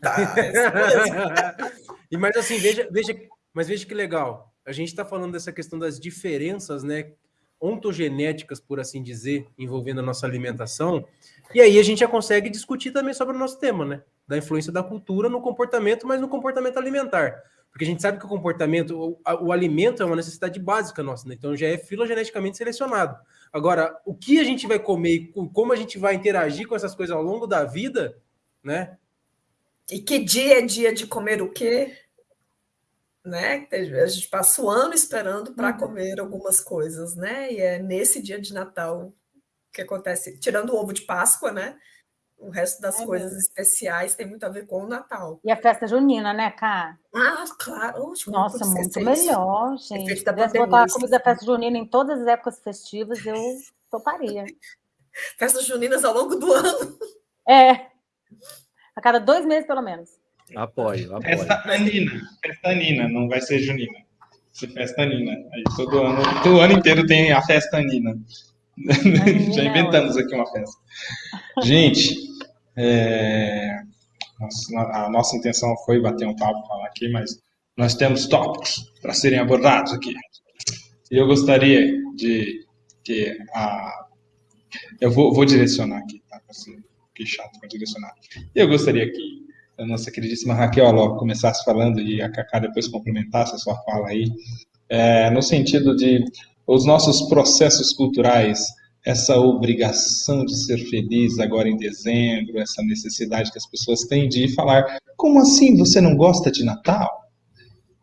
Tá, e mas assim, veja, veja, mas veja que legal. A gente está falando dessa questão das diferenças, né, ontogenéticas, por assim dizer, envolvendo a nossa alimentação. E aí a gente já consegue discutir também sobre o nosso tema, né? Da influência da cultura no comportamento, mas no comportamento alimentar. Porque a gente sabe que o comportamento, o, o alimento é uma necessidade básica nossa, né? Então já é filogeneticamente selecionado. Agora, o que a gente vai comer e como a gente vai interagir com essas coisas ao longo da vida, né? E que dia é dia de comer o quê? Né? A gente passa o ano esperando para uhum. comer algumas coisas, né? E é nesse dia de Natal que acontece, tirando o ovo de Páscoa, né? O resto das é coisas mesmo. especiais tem muito a ver com o Natal. E a festa junina, né, Cá? Ah, claro. Nossa, muito melhor, gente. Se pudesse botar a comida da festa junina em todas as épocas festivas, eu toparia. Festas juninas ao longo do ano. É. A cada dois meses, pelo menos. Apoio, apoio. Festa anina. Festa anina, não vai ser junina. Vai ser festa anina. Aí todo ano, todo ano inteiro tem a festa anina. Já inventamos aqui uma festa. Gente, é... a nossa intenção foi bater um papo, falar aqui, mas nós temos tópicos para serem abordados aqui. E eu gostaria de que a. Eu vou, vou direcionar aqui, tá? Fiquei chato para direcionar. E eu gostaria que a nossa queridíssima Raquel logo começasse falando e a Cacá depois complementasse a sua fala aí, é, no sentido de os nossos processos culturais, essa obrigação de ser feliz agora em dezembro, essa necessidade que as pessoas têm de falar, como assim você não gosta de Natal?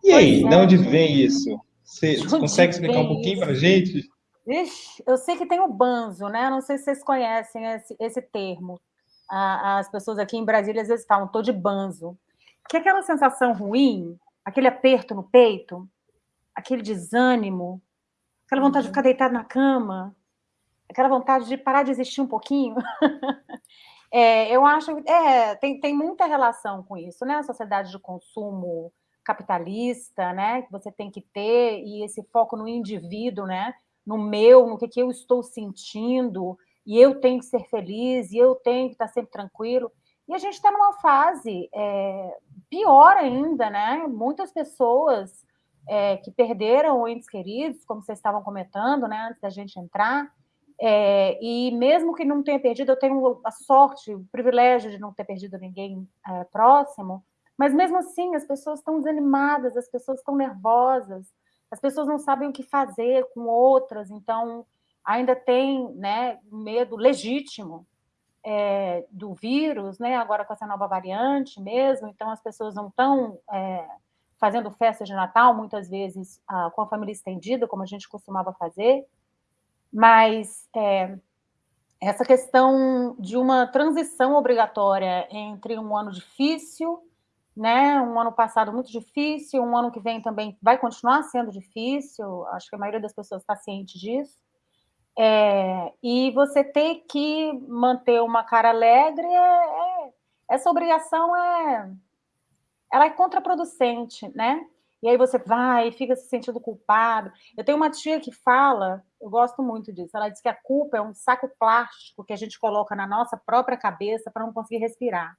E aí, é. de onde vem isso? Você, você consegue explicar um pouquinho para a gente? Ixi, eu sei que tem o banzo, né? Não sei se vocês conhecem esse, esse termo. as pessoas aqui em Brasília às vezes falam, tô de banzo. Que é aquela sensação ruim, aquele aperto no peito, aquele desânimo, aquela vontade de ficar deitado na cama, aquela vontade de parar de existir um pouquinho. é, eu acho é, tem, tem muita relação com isso, né? A sociedade de consumo capitalista, né? Que você tem que ter, e esse foco no indivíduo, né? no meu, no que, que eu estou sentindo, e eu tenho que ser feliz, e eu tenho que estar sempre tranquilo. E a gente está numa fase é, pior ainda, né? Muitas pessoas é, que perderam entes queridos, como vocês estavam comentando, né, antes da gente entrar, é, e mesmo que não tenha perdido, eu tenho a sorte, o privilégio de não ter perdido ninguém é, próximo, mas mesmo assim as pessoas estão desanimadas, as pessoas estão nervosas, as pessoas não sabem o que fazer com outras, então ainda tem né, medo legítimo é, do vírus, né, agora com essa nova variante mesmo, então as pessoas não estão é, fazendo festa de Natal, muitas vezes ah, com a família estendida, como a gente costumava fazer, mas é, essa questão de uma transição obrigatória entre um ano difícil né? Um ano passado muito difícil, um ano que vem também vai continuar sendo difícil. Acho que a maioria das pessoas está ciente disso. É, e você ter que manter uma cara alegre, é, é, essa obrigação é, ela é contraproducente, né? E aí você vai fica se sentindo culpado. Eu tenho uma tia que fala, eu gosto muito disso. Ela diz que a culpa é um saco plástico que a gente coloca na nossa própria cabeça para não conseguir respirar.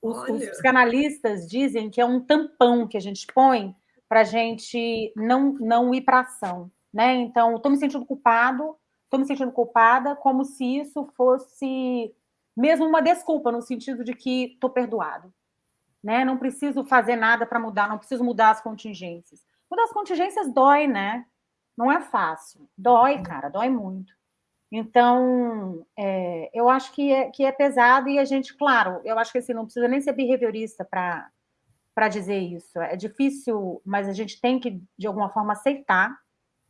Os, os psicanalistas dizem que é um tampão que a gente põe para a gente não, não ir para ação. Né? Então, estou me sentindo culpado, estou me sentindo culpada, como se isso fosse mesmo uma desculpa, no sentido de que estou perdoado. Né? Não preciso fazer nada para mudar, não preciso mudar as contingências. Mudar as contingências dói, né? Não é fácil. Dói, cara, dói muito. Então, é, eu acho que é, que é pesado e a gente, claro, eu acho que assim, não precisa nem ser behaviorista para dizer isso. É difícil, mas a gente tem que, de alguma forma, aceitar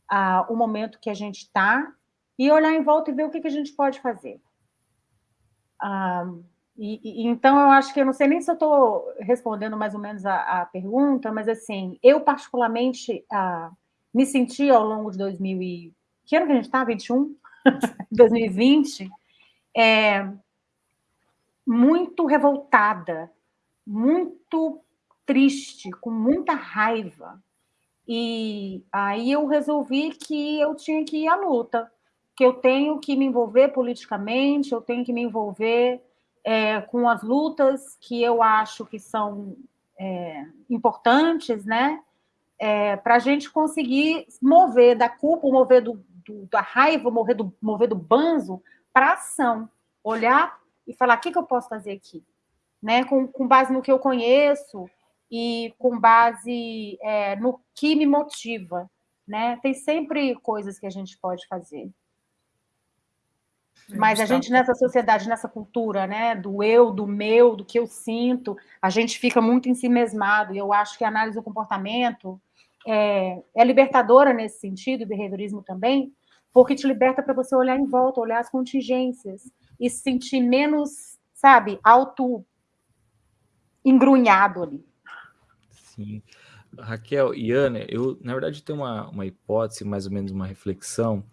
ah, o momento que a gente está e olhar em volta e ver o que, que a gente pode fazer. Ah, e, e, então, eu acho que eu não sei nem se eu estou respondendo mais ou menos a, a, pergunta, mas assim, eu particularmente me senti ao longo de 2000 e... Que ano que a gente está? 21? 2020, é, muito revoltada, muito triste, com muita raiva. E aí eu resolvi que eu tinha que ir à luta, que eu tenho que me envolver politicamente, eu tenho que me envolver é, com as lutas que eu acho que são é, importantes, né? É, para a gente conseguir mover da culpa, mover do, do, da raiva, mover do, mover do banzo para ação. Olhar e falar, o que, que eu posso fazer aqui? Né? Com, com base no que eu conheço e com base é, no que me motiva. Né? Tem sempre coisas que a gente pode fazer. É, Mas a gente nessa sociedade, nessa cultura, né, do eu, do meu, do que eu sinto, a gente fica muito em si mesmado. E eu acho que a análise do comportamento é, é libertadora nesse sentido, o behaviorismo também, porque te liberta para você olhar em volta, olhar as contingências e se sentir menos, sabe, auto engrunhado ali. Sim. Raquel e Ana, eu, na verdade, tenho uma, uma hipótese, mais ou menos uma reflexão,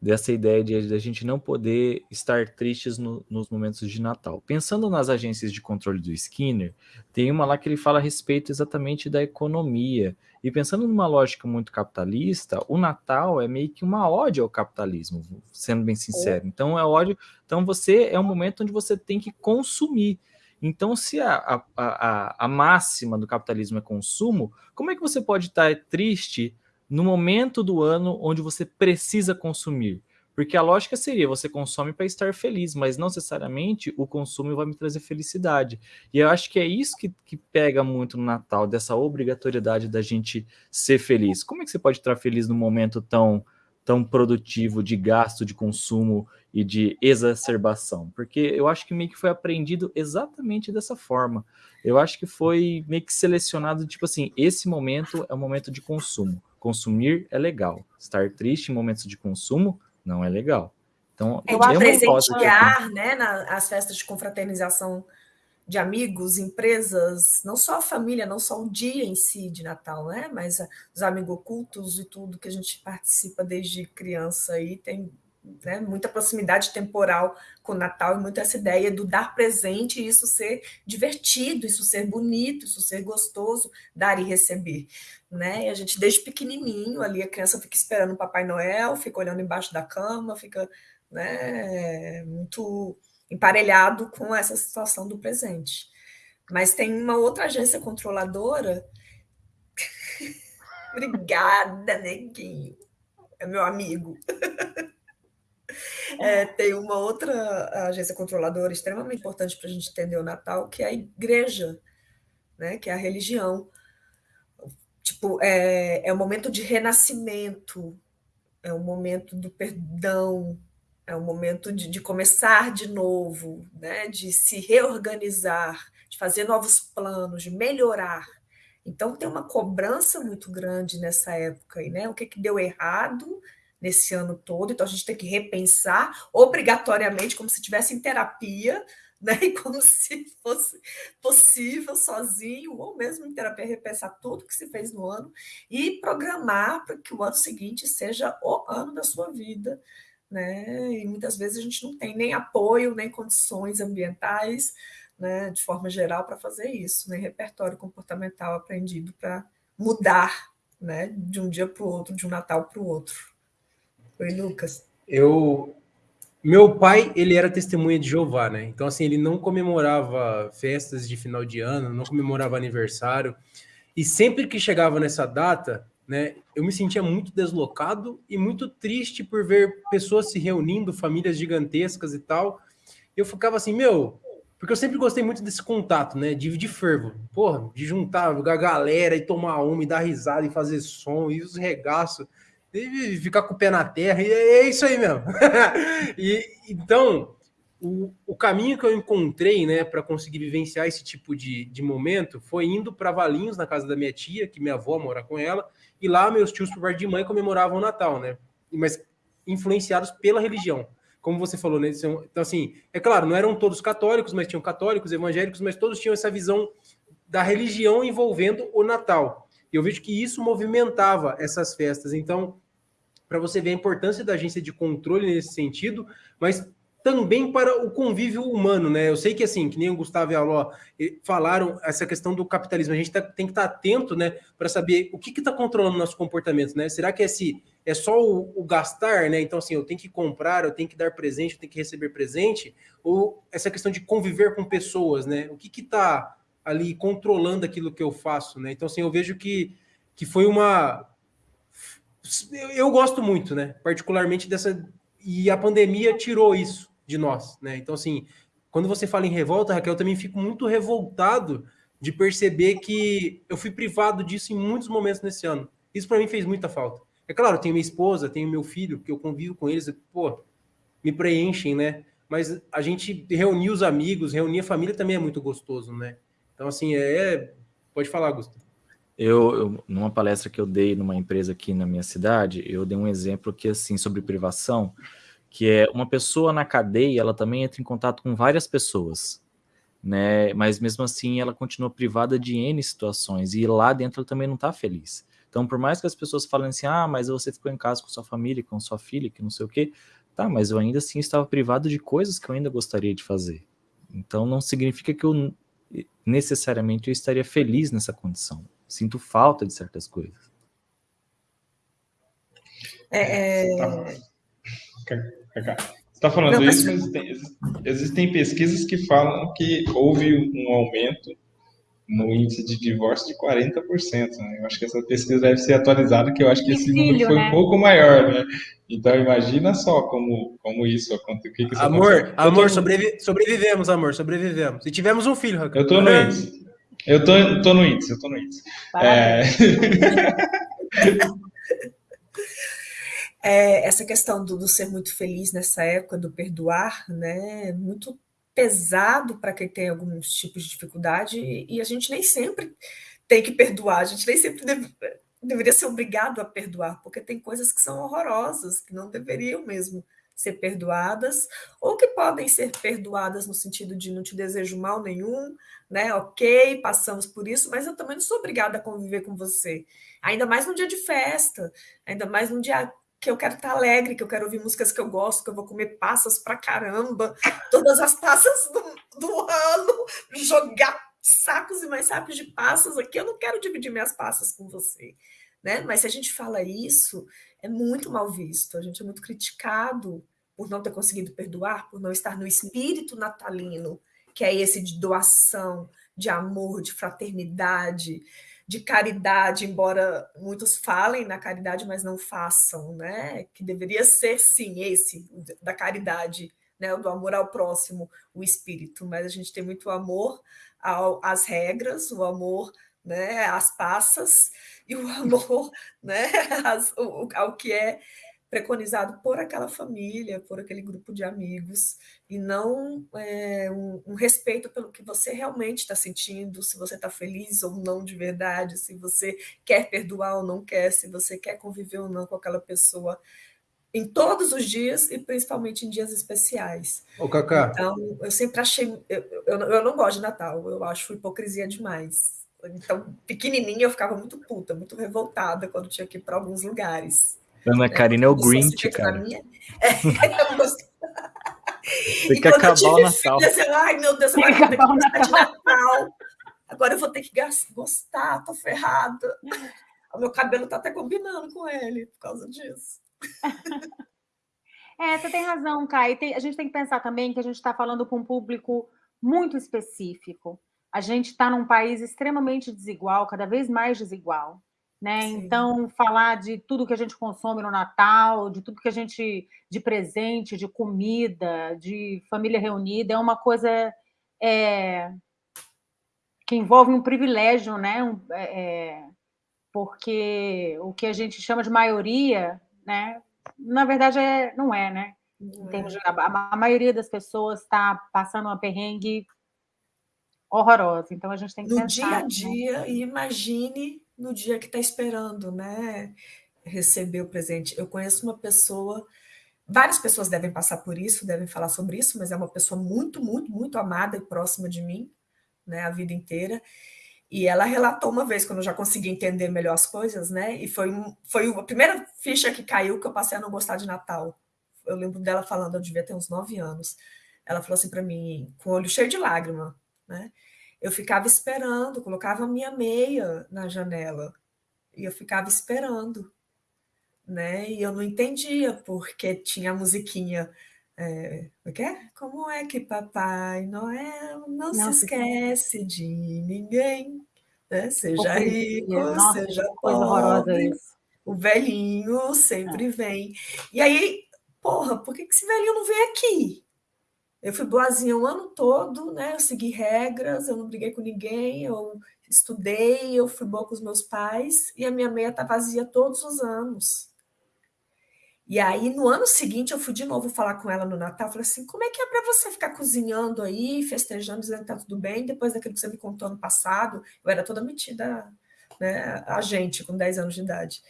dessa ideia de, de a gente não poder estar tristes no, nos momentos de Natal. Pensando nas agências de controle do Skinner, tem uma lá que ele fala a respeito exatamente da economia. E pensando numa lógica muito capitalista, o Natal é meio que uma ódio ao capitalismo, sendo bem sincero. Então é ódio. Então você é um momento onde você tem que consumir. Então, se a, a, a, a máxima do capitalismo é consumo, como é que você pode estar triste no momento do ano onde você precisa consumir? Porque a lógica seria: você consome para estar feliz, mas não necessariamente o consumo vai me trazer felicidade. E eu acho que é isso que, que pega muito no Natal, dessa obrigatoriedade da gente ser feliz. Como é que você pode estar feliz num momento tão tão produtivo de gasto, de consumo e de exacerbação, porque eu acho que meio que foi aprendido exatamente dessa forma. Eu acho que foi meio que selecionado, tipo assim, esse momento é um momento de consumo. Consumir é legal. Estar triste em momentos de consumo não é legal. Então, eu é presentear, né, nas festas de confraternização de amigos, empresas, não só a família, não só o dia em si de Natal, né? Mas os amigos ocultos e tudo que a gente participa desde criança aí tem né, muita proximidade temporal com o Natal e muito essa ideia do dar presente e isso ser divertido, isso ser bonito, isso ser gostoso, dar e receber, né? E a gente desde pequenininho ali a criança fica esperando o Papai Noel, fica olhando embaixo da cama, fica, né, muito emparelhado com essa situação do presente. Mas tem uma outra agência controladora. Obrigada, neguinho. É meu amigo. É, tem uma outra agência controladora extremamente importante para a gente entender o Natal, que é a igreja, né? que é a religião. Tipo, é, é um momento de renascimento, é um momento do perdão, é um momento de, de começar de novo, né? de se reorganizar, de fazer novos planos, de melhorar. Então, tem uma cobrança muito grande nessa época. E, né? O que, que deu errado nesse ano todo? Então, a gente tem que repensar obrigatoriamente, como se estivesse em terapia, né? e como se fosse possível sozinho, ou mesmo em terapia, repensar tudo que se fez no ano e programar para que o ano seguinte seja o ano da sua vida né? E muitas vezes a gente não tem nem apoio, nem condições ambientais, né, de forma geral, para fazer isso, nem repertório comportamental aprendido para mudar, né, de um dia para o outro, de um Natal para o outro. Oi, Lucas. Eu meu pai, ele era testemunha de Jeová, né? Então, assim, ele não comemorava festas de final de ano, não comemorava aniversário. E sempre que chegava nessa data, né? Eu me sentia muito deslocado e muito triste por ver pessoas se reunindo, famílias gigantescas e tal. Eu ficava assim, meu, porque eu sempre gostei muito desse contato, né? De, de fervo. Porra, de juntar a galera e tomar uma e dar risada e fazer som e os regaços. E ficar com o pé na terra, e é isso aí mesmo. e então, o, o caminho que eu encontrei, né, para conseguir vivenciar esse tipo de, de momento foi indo para Valinhos, na casa da minha tia, que minha avó mora com ela, e lá meus tios, por parte de mãe, comemoravam o Natal, né? Mas influenciados pela religião. Como você falou, né? Então, assim, é claro, não eram todos católicos, mas tinham católicos, evangélicos, mas todos tinham essa visão da religião envolvendo o Natal. E eu vejo que isso movimentava essas festas. Então, para você ver a importância da agência de controle nesse sentido, mas também para o convívio humano, né? Eu sei que assim, que nem o Gustavo e a Ló falaram essa questão do capitalismo, a gente tá, tem que estar tá atento, né, para saber o que está controlando nosso comportamento, né? Será que esse é só o, o, gastar, né? Então assim, eu tenho que comprar, eu tenho que dar presente, eu tenho que receber presente, ou essa questão de conviver com pessoas, né? O que que está ali controlando aquilo que eu faço, né? Então assim, eu vejo que que foi uma eu, eu gosto muito, né? Particularmente dessa e a pandemia tirou isso de nós, né? Então, assim, quando você fala em revolta, Raquel, eu também fico muito revoltado de perceber que eu fui privado disso em muitos momentos nesse ano. Isso para mim fez muita falta. É claro, tenho minha esposa, tenho meu filho, que eu convivo com eles, pô, me preenchem, né? Mas a gente reunir os amigos, reunir a família também é muito gostoso, né? Então, assim, é. é pode falar, Gustavo. Eu, eu, numa palestra que eu dei numa empresa aqui na minha cidade, eu dei um exemplo que, assim, sobre privação que é uma pessoa na cadeia, ela também entra em contato com várias pessoas, né? Mas mesmo assim ela continua privada de N situações e lá dentro ela também não está feliz. Então, por mais que as pessoas falem assim, ah, mas você ficou em casa com sua família, com sua filha, que não sei o quê, tá, mas eu ainda assim estava privado de coisas que eu ainda gostaria de fazer. Então, não significa que eu necessariamente eu estaria feliz nessa condição. Sinto falta de certas coisas. É, é... Você está falando não, isso, mas tem, existem pesquisas que falam que houve um aumento no índice de divórcio de 40%. Né? Eu acho que essa pesquisa deve ser atualizada, que eu acho que esse filho, número foi né? um pouco maior, né? Então imagina só como, como isso aconteceu. Que que amor, aconteceu. amor, tô... sobrevi... sobrevivemos, amor, sobrevivemos. E tivemos um filho, Raquel. Eu tô no índice. Eu tô, tô no índice, eu tô no índice. É... é, essa questão do, do, ser muito feliz nessa época, do perdoar, né? Muito pesado para quem tem alguns tipos de dificuldade, e, e, a gente nem sempre tem que perdoar, a gente nem sempre deve, deveria ser obrigado a perdoar, porque tem coisas que são horrorosas, que não deveriam mesmo ser perdoadas, ou que podem ser perdoadas no sentido de não te desejo mal nenhum, né? Ok, passamos por isso, mas eu também não sou obrigada a conviver com você. Ainda mais num dia de festa, ainda mais num dia que eu quero estar alegre, que eu quero ouvir músicas que eu gosto, que eu vou comer passas pra caramba, todas as passas do, do ano, jogar sacos e mais sacos de passas aqui, eu não quero dividir minhas passas com você. Né? Mas se a gente fala isso, é muito mal visto, a gente é muito criticado por não ter conseguido perdoar, por não estar no espírito natalino, que é esse de doação, de amor, de fraternidade, de caridade, embora muitos falem na caridade, mas não façam, né? Que deveria ser sim esse da caridade, né? O do amor ao próximo, o espírito. Mas a gente tem muito amor ao, às regras, o amor, né? Às passas e o amor né, ao que é preconizado por aquela família, por aquele grupo de amigos, e não é, um, um, respeito pelo que você realmente está sentindo, se você está feliz ou não de verdade, se você quer perdoar ou não quer, se você quer conviver ou não com aquela pessoa em todos os dias e principalmente em dias especiais. Ô, Cacá. Então, eu sempre achei. Eu, eu, eu não gosto de Natal, eu acho hipocrisia demais. Então, pequenininha, eu ficava muito puta, muito revoltada quando tinha que ir para alguns lugares. Ana Karina é o Grinch, cara. Minha... É, Tem que acabar o Natal. Assim, Ai, meu Deus, agora eu vou ter que gostar de Natal. Agora eu vou ter que gostar, tô ferrada. O meu cabelo tá até combinando com ele por causa disso. É, você tem razão, Kai. a gente tem que pensar também que a gente está falando com um público muito específico. A gente está num país extremamente desigual, cada vez mais desigual. Né? Então, falar de tudo que a gente consome no Natal, de tudo que a gente. de presente, de comida, de família reunida, é uma coisa é, que envolve um privilégio, né? Um, é, é porque o que a gente chama de maioria, né? na verdade, é, não é, né? Em termos de, a, a maioria das pessoas está passando uma perrengue horrorosa. Então a gente tem que no pensar. dia a dia né? e imagine no dia que está esperando, né? Receber o presente. Eu conheço uma pessoa, várias pessoas devem passar por isso, devem falar sobre isso, mas é uma pessoa muito, muito, muito amada e próxima de mim, né? A vida inteira. E ela relatou uma vez, quando eu já consegui entender melhor as coisas, né? E foi, foi a primeira ficha que caiu que eu passei a não gostar de Natal. Eu lembro dela falando, eu devia ter uns nove anos. Ela falou assim para mim, com o olho cheio de lágrima, né? Eu ficava esperando, colocava minha meia na janela e eu ficava esperando, né? E eu não entendia porque tinha a musiquinha. É? Como é que Papai Noel não, não se esquece de ninguém? Né? Seja rico, Nossa, seja pobre. O velhinho sempre é. vem. E aí, porra, por que, que esse velhinho não vem aqui? Eu fui boazinha o ano todo, né? Eu segui regras, eu não briguei com ninguém, eu estudei, eu fui boa com os meus pais e a minha meia tá vazia todos os anos. E aí, no ano seguinte, eu fui de novo falar com ela no Natal. Falei assim: como é que é para você ficar cozinhando aí, festejando, dizendo que tá tudo bem, depois daquilo que você me contou no passado? Eu era toda metida, né, a gente, com 10 anos de idade.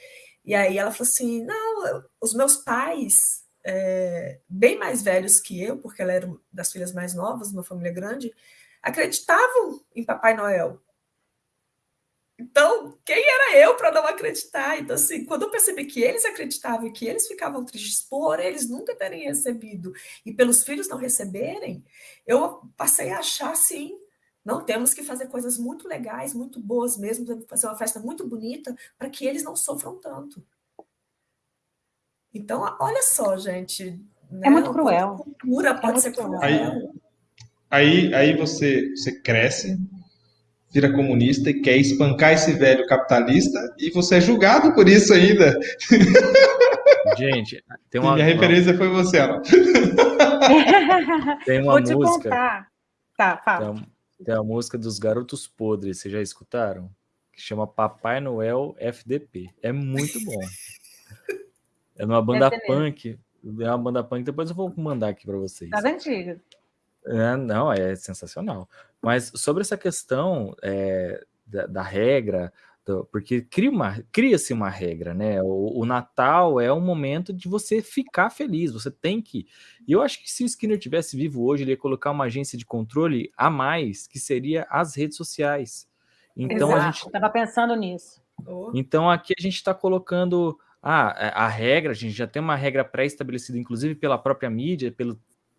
E aí ela falou assim: não, os meus pais é, bem mais velhos que eu, porque ela era das filhas mais novas, uma família grande, acreditavam em Papai Noel. Então, quem era eu para não acreditar? Então, assim, quando eu percebi que eles acreditavam e que eles ficavam tristes por eles nunca terem recebido e pelos filhos não receberem, eu passei a achar, assim, não, temos que fazer coisas muito legais, muito boas mesmo, fazer uma festa muito bonita para que eles não sofram tanto. Então, olha só, gente. Né? É muito cruel. cultura pode é ser cruel. Aí, aí, aí você, você cresce, vira comunista e quer espancar esse velho capitalista e você é julgado por isso ainda. Gente, tem uma. minha referência foi você, Ana. Tem uma Vou te música. contar. Tá, Tem fala. uma, tem uma música dos Garotos Podres, vocês já escutaram? Que chama Papai Noel FDP. É muito bom. É numa banda mesmo. punk. É uma banda punk, depois eu vou mandar aqui para vocês. Das antigas. É, não, é sensacional. Mas sobre essa questão é, da, da regra, do- porque cria uma- cria-se uma regra, né? O, o Natal é um momento de você ficar feliz, você tem que. E eu acho que se o Skinner tivesse vivo hoje, ele ia colocar uma agência de controle a mais, que seria as redes sociais. Então a Exato. gente Tava pensando nisso. Então aqui a gente está colocando ah, a, a regra, a gente já tem uma regra pré-estabelecida, inclusive pela própria mídia, pelo,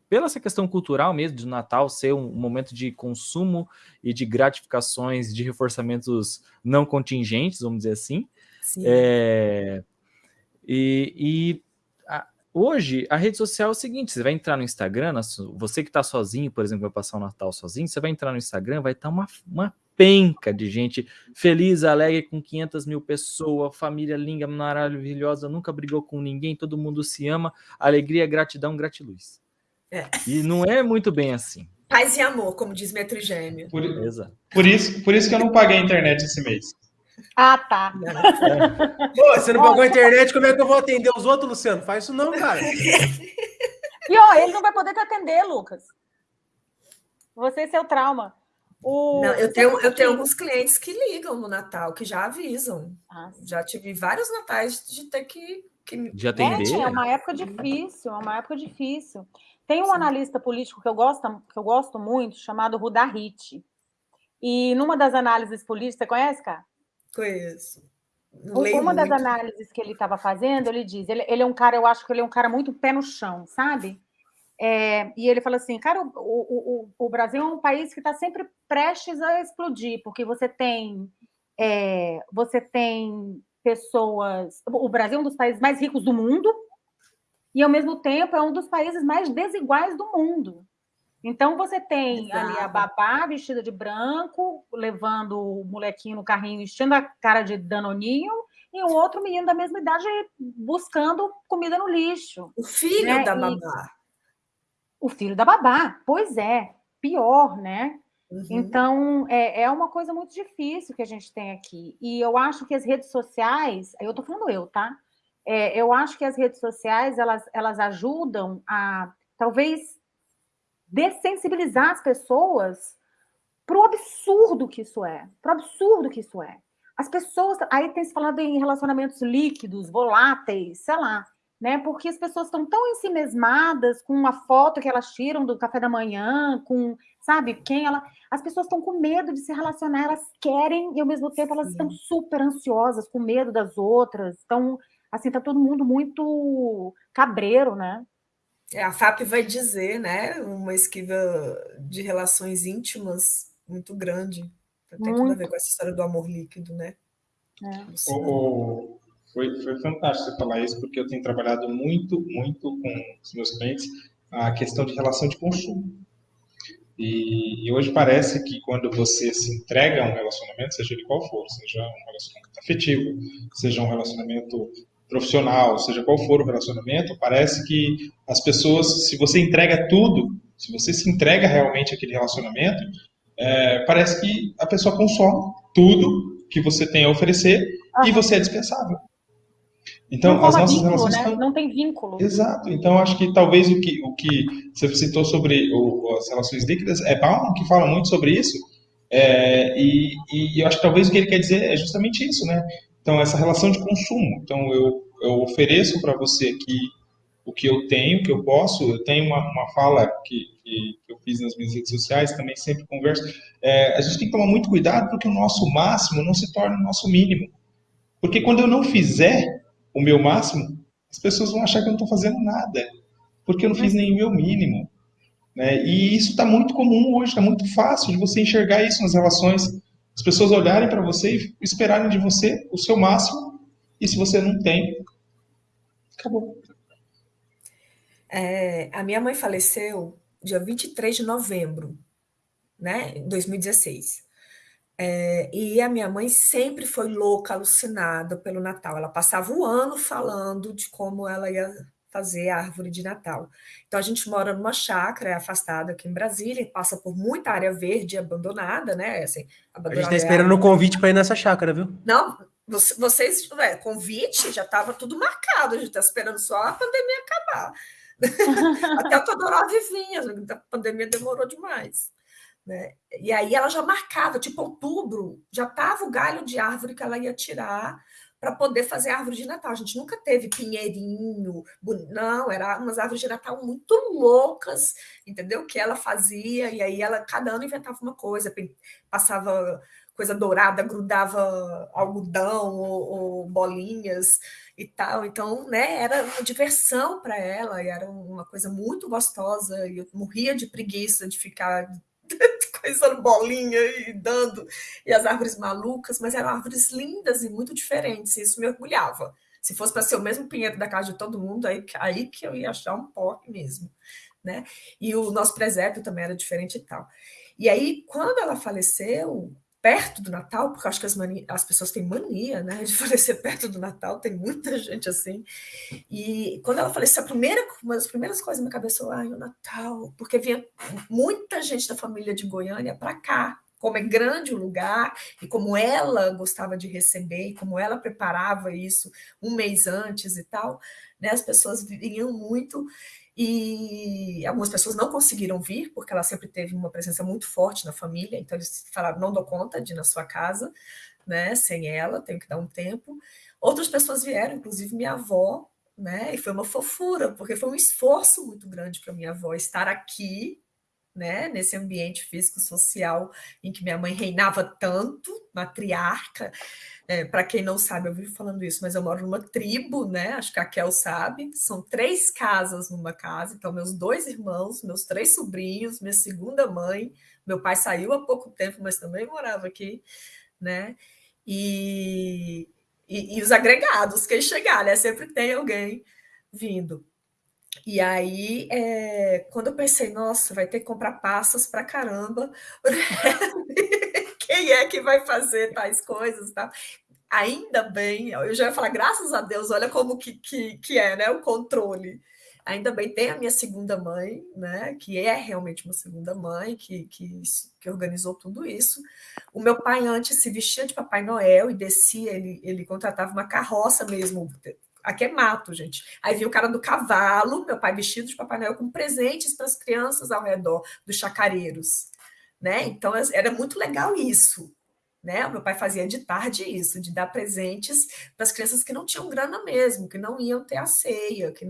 pela essa questão cultural mesmo, de Natal ser um, momento de consumo e de gratificações, de reforçamentos não contingentes, vamos dizer assim. sim. É, e e a- hoje a rede social é o seguinte: você vai entrar no Instagram, você que está sozinho, por exemplo, vai passar o Natal sozinho, você vai entrar no Instagram, vai estar uma, uma penca de gente feliz, alegre, com 500 mil pessoas, família linda, maravilhosa, nunca brigou com ninguém, todo mundo se ama, alegria, gratidão, gratiluz. É. E não é muito bem assim. Paz e amor, como diz meu trigêmeo. Por, por isso, por isso que eu não paguei a internet esse mês. Ah, tá. Pô, você não pagou a internet, como é que eu vou atender os outros, Luciano? Faz isso não, cara. E ó, ele não vai poder te atender, Lucas. Você e seu trauma. O... Não, eu tenho, eu tenho alguns clientes que ligam no Natal, que já avisam. Ah, Já tive vários natais de ter que. que... De É, atender. é uma época difícil, é uma época difícil. Tem um analista político que eu gosto, que eu gosto muito, chamado Rudahit. E numa das análises políticas, você conhece, cara? Conheço. Leio Uma das muito. análises que ele estava fazendo, ele diz, ele, ele é um cara, eu acho que ele é um cara muito pé no chão, sabe? É, e ele fala assim, cara, o, o, o, o Brasil é um país que está sempre prestes a explodir, porque você tem, é, você tem pessoas. O Brasil é um dos países mais ricos do mundo e, ao mesmo tempo, é um dos países mais desiguais do mundo. Então, você tem ali a Exato. babá vestida de branco, levando o molequinho no carrinho, vestindo a cara de danoninho, e um outro menino da mesma idade buscando comida no lixo. O filho né, da e- babá. O filho da babá, pois é, pior, né? Uhum. Então, é, é uma coisa muito difícil que a gente tem aqui. E eu acho que as redes sociais, eu estou falando eu, tá? É, eu acho que as redes sociais, elas, elas ajudam a, talvez, dessensibilizar as pessoas para o absurdo que isso é. Para o absurdo que isso é. As pessoas, aí tem se falado em relacionamentos líquidos, voláteis, sei lá, né? Porque as pessoas estão tão ensimesmadas com uma foto que elas tiram do café da manhã, com, sabe, quem ela. As pessoas estão com medo de se relacionar, elas querem e ao mesmo tempo elas Sim. estão super ansiosas, com medo das outras. Então, assim, tá todo mundo muito cabreiro, né? É, a FAP vai dizer, né? Uma esquiva de relações íntimas muito grande. Tem tudo a Muito. ver com essa história do amor líquido, né? É. O- foi, foi fantástico você falar isso, porque eu tenho trabalhado muito, muito com os meus clientes a questão de relação de consumo. E, e hoje parece que quando você se entrega a um relacionamento, seja ele qual for, seja um relacionamento afetivo, seja um relacionamento profissional, seja qual for o relacionamento, parece que as pessoas, se você entrega tudo, se você se entrega realmente àquele relacionamento, é, parece que a pessoa consome tudo que você tem a oferecer e Aham. você é dispensável. Então, as nossas vínculo, relações né? estão Não tem vínculo. Exato. Então, acho que talvez o que, o que você citou sobre o- as relações líquidas é Bauman que fala muito sobre isso. É, e, e eu acho que talvez o que ele quer dizer é justamente isso, né? Então, essa relação de consumo. Então, eu, eu ofereço para você aqui o que eu tenho, o que eu posso. Eu tenho uma, uma fala que, que eu fiz nas minhas redes sociais, também sempre converso. É, a gente tem que tomar muito cuidado porque o nosso máximo não se torna o nosso mínimo. Porque quando eu não fizer o meu máximo, as pessoas vão achar que eu não estou fazendo nada, porque eu não fiz nem o meu mínimo. Né? E isso está muito comum hoje, está muito fácil de você enxergar isso nas relações. As pessoas olharem para você e esperarem de você o seu máximo, e se você não tem, acabou. É, a minha mãe faleceu dia 23 de novembro, né? Em 2016. É, e a minha mãe sempre foi louca, alucinada pelo Natal. Ela passava o ano falando de como ela ia fazer a árvore de Natal. Então a gente mora numa chácara afastada aqui em Brasília, passa por muita área verde abandonada, né? Assim, a gente está esperando o convite para ir nessa chácara, viu? Não, vocês, é, convite já estava tudo marcado, a gente está esperando só a pandemia acabar. Até o Todorov vinha, a pandemia demorou demais. Né? E aí ela já marcava, tipo outubro, já estava o galho de árvore que ela ia tirar para poder fazer árvore de Natal. A gente nunca teve pinheirinho, não, era umas árvores de Natal muito loucas, entendeu? Que ela fazia, e aí ela cada ano inventava uma coisa, passava coisa dourada, grudava algodão ou, ou bolinhas e tal. Então, né, era uma diversão para ela, e era uma coisa muito gostosa, e eu morria de preguiça de ficar coisando bolinha e dando, e as árvores malucas, mas eram árvores lindas e muito diferentes, e isso me orgulhava. Se fosse para ser o mesmo pinheiro da casa de todo mundo, aí, aí que eu ia achar um porre mesmo. Né? E o nosso presépio também era diferente e tal. E aí, quando ela faleceu, perto do Natal, porque acho que as, as pessoas têm mania né, de falecer perto do Natal, tem muita gente assim. E quando ela faleceu, a primeira, uma das primeiras coisas na minha cabeça foi: ai, o Natal, porque vinha muita gente da família de Goiânia para cá. Como é grande o lugar, e como ela gostava de receber, e como ela preparava isso um mês antes e tal, né, as pessoas vinham muito e algumas pessoas não conseguiram vir, porque ela sempre teve uma presença muito forte na família, então eles falaram: não dou conta de ir na sua casa, né, sem ela, tenho que dar um tempo. Outras pessoas vieram, inclusive minha avó, né, e foi uma fofura, porque foi um esforço muito grande para minha avó estar aqui, né, nesse ambiente físico-social em que minha mãe reinava tanto, matriarca, é, para quem não sabe, eu vivo falando isso, mas eu moro numa tribo, né? Acho que a Kel sabe. São três casas numa casa. Então, meus dois irmãos, meus três sobrinhos, minha segunda mãe. Meu pai saiu há pouco tempo, mas também morava aqui, né? E, e, e os agregados, quem chegar, né? Sempre tem alguém vindo. E aí, é, quando eu pensei, nossa, vai ter que comprar passas para caramba, quem é que vai fazer tais coisas, tá? Ainda bem, eu já ia falar, graças a Deus, olha como que, que, que é, né, o controle. Ainda bem, tem a minha segunda mãe, né, que é realmente uma segunda mãe, que, que, que organizou tudo isso. O meu pai antes se vestia de Papai Noel e descia, ele, ele contratava uma carroça mesmo, Aqui é mato, gente. Aí vi o cara do cavalo, meu pai vestido de Papai Noel, com presentes para as crianças ao redor dos chacareiros né? Então era muito legal isso, né? O meu pai fazia de tarde isso, de dar presentes para as crianças que não tinham grana mesmo, que não iam ter a ceia, que,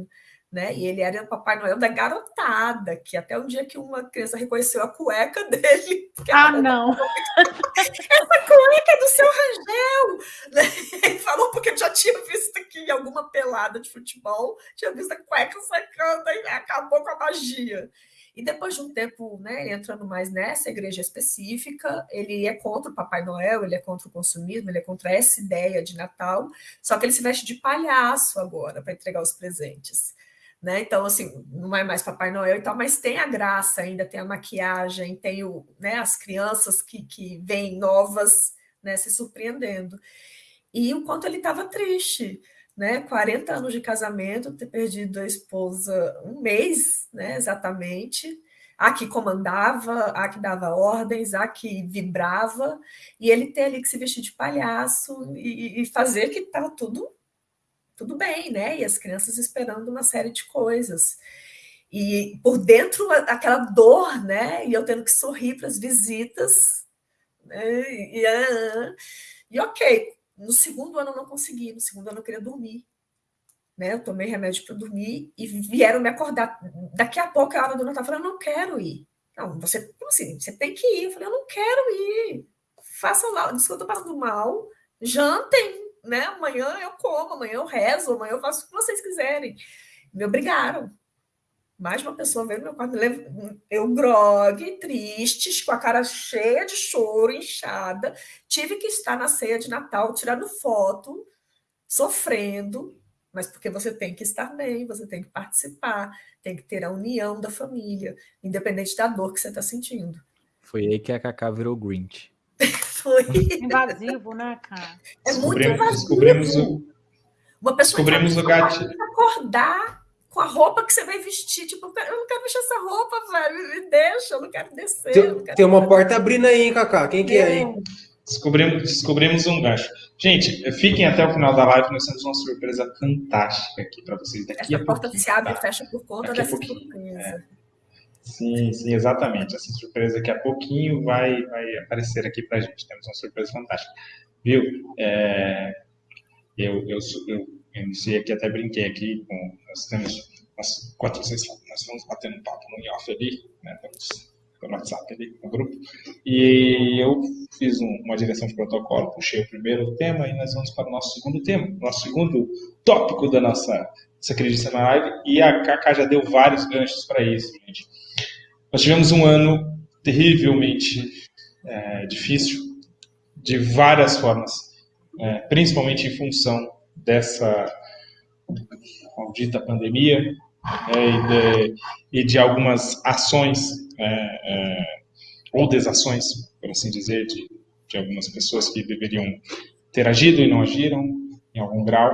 né? E ele era o Papai Noel da garotada, que até um dia que uma criança reconheceu a cueca dele. Ah, não! Essa cueca é do seu Rangel! Né? Ele falou porque já tinha visto aqui em alguma pelada de futebol, tinha visto a cueca sacando e acabou com a magia. E depois de um tempo, né, entrando mais nessa igreja específica, ele é contra o Papai Noel, ele é contra o consumismo, ele é contra essa ideia de Natal, só que ele se veste de palhaço agora para entregar os presentes. Né? Então, assim, não é mais Papai Noel e tal, mas tem a graça ainda, tem a maquiagem, tem o, né, as crianças que, que vêm novas né, se surpreendendo. E o quanto ele estava triste, né? 40 anos de casamento, ter perdido a esposa um mês, né? Exatamente. A que comandava, a que dava ordens, a que vibrava, e ele ter ali que se vestir de palhaço e, e fazer que estava tudo tudo bem, né? E as crianças esperando uma série de coisas. E por dentro aquela dor, né? E eu tendo que sorrir para as visitas, né? E, e, e ok, no segundo ano eu não consegui, no segundo ano eu queria dormir. Né? Eu tomei remédio para dormir e vieram me acordar. Daqui a pouco a hora do Natal, falei, eu não quero ir. Não, você, assim, você tem que ir. Eu falei, eu não quero ir. Façam lá, que eu estou passando mal, jantem, né? Amanhã eu como, amanhã eu rezo, amanhã eu faço o que vocês quiserem. Me obrigaram mais uma pessoa veio no meu quarto, eu grogue, tristes, com a cara cheia de choro, inchada. Tive que estar na ceia de Natal, tirando foto, sofrendo, mas porque você tem que estar bem, você tem que participar, tem que ter a união da família, independente da dor que você está sentindo. Foi aí que a Cacá virou Grinch. Foi. Invasivo, né, cara? É muito Descobrimos- invasivo. descobrimos o- Uma pessoa descobrimos entrar o gatilho. e acordar com a roupa que você vai vestir. Tipo, eu não quero vestir essa roupa, velho. Me deixa, eu não quero descer. Tem, quero tem uma porta abrindo aí, hein, Cacá? Quem que é, hein? Descobrimos, descobrimos um gancho. Gente, fiquem até o final da live, nós temos uma surpresa fantástica aqui para vocês daqui a Essa porta pouquinho. se abre tá? e fecha por conta Daqui a dessa surpresa. Sim, sim, exatamente. Essa surpresa daqui a pouquinho vai, vai aparecer aqui pra gente. Temos uma surpresa fantástica. Viu? É, eu, eu, eu iniciei aqui, até brinquei aqui com. Nós temos quatro, seis, nós vamos batendo um papo no off ali, né? Pelos, pelo WhatsApp ali, no grupo. E eu fiz um- uma direção de protocolo, puxei o primeiro tema e nós vamos para o nosso segundo tema, nosso segundo tópico da nossa, nossa queridíssima live. E a Kaká já deu vários ganchos para isso, gente. Nós tivemos um ano terrivelmente é, difícil, de várias formas, é, principalmente em função dessa maldita pandemia é, e, de, e de algumas ações é, é, ou desações, por assim dizer, de, de algumas pessoas que deveriam ter agido e não agiram em algum grau.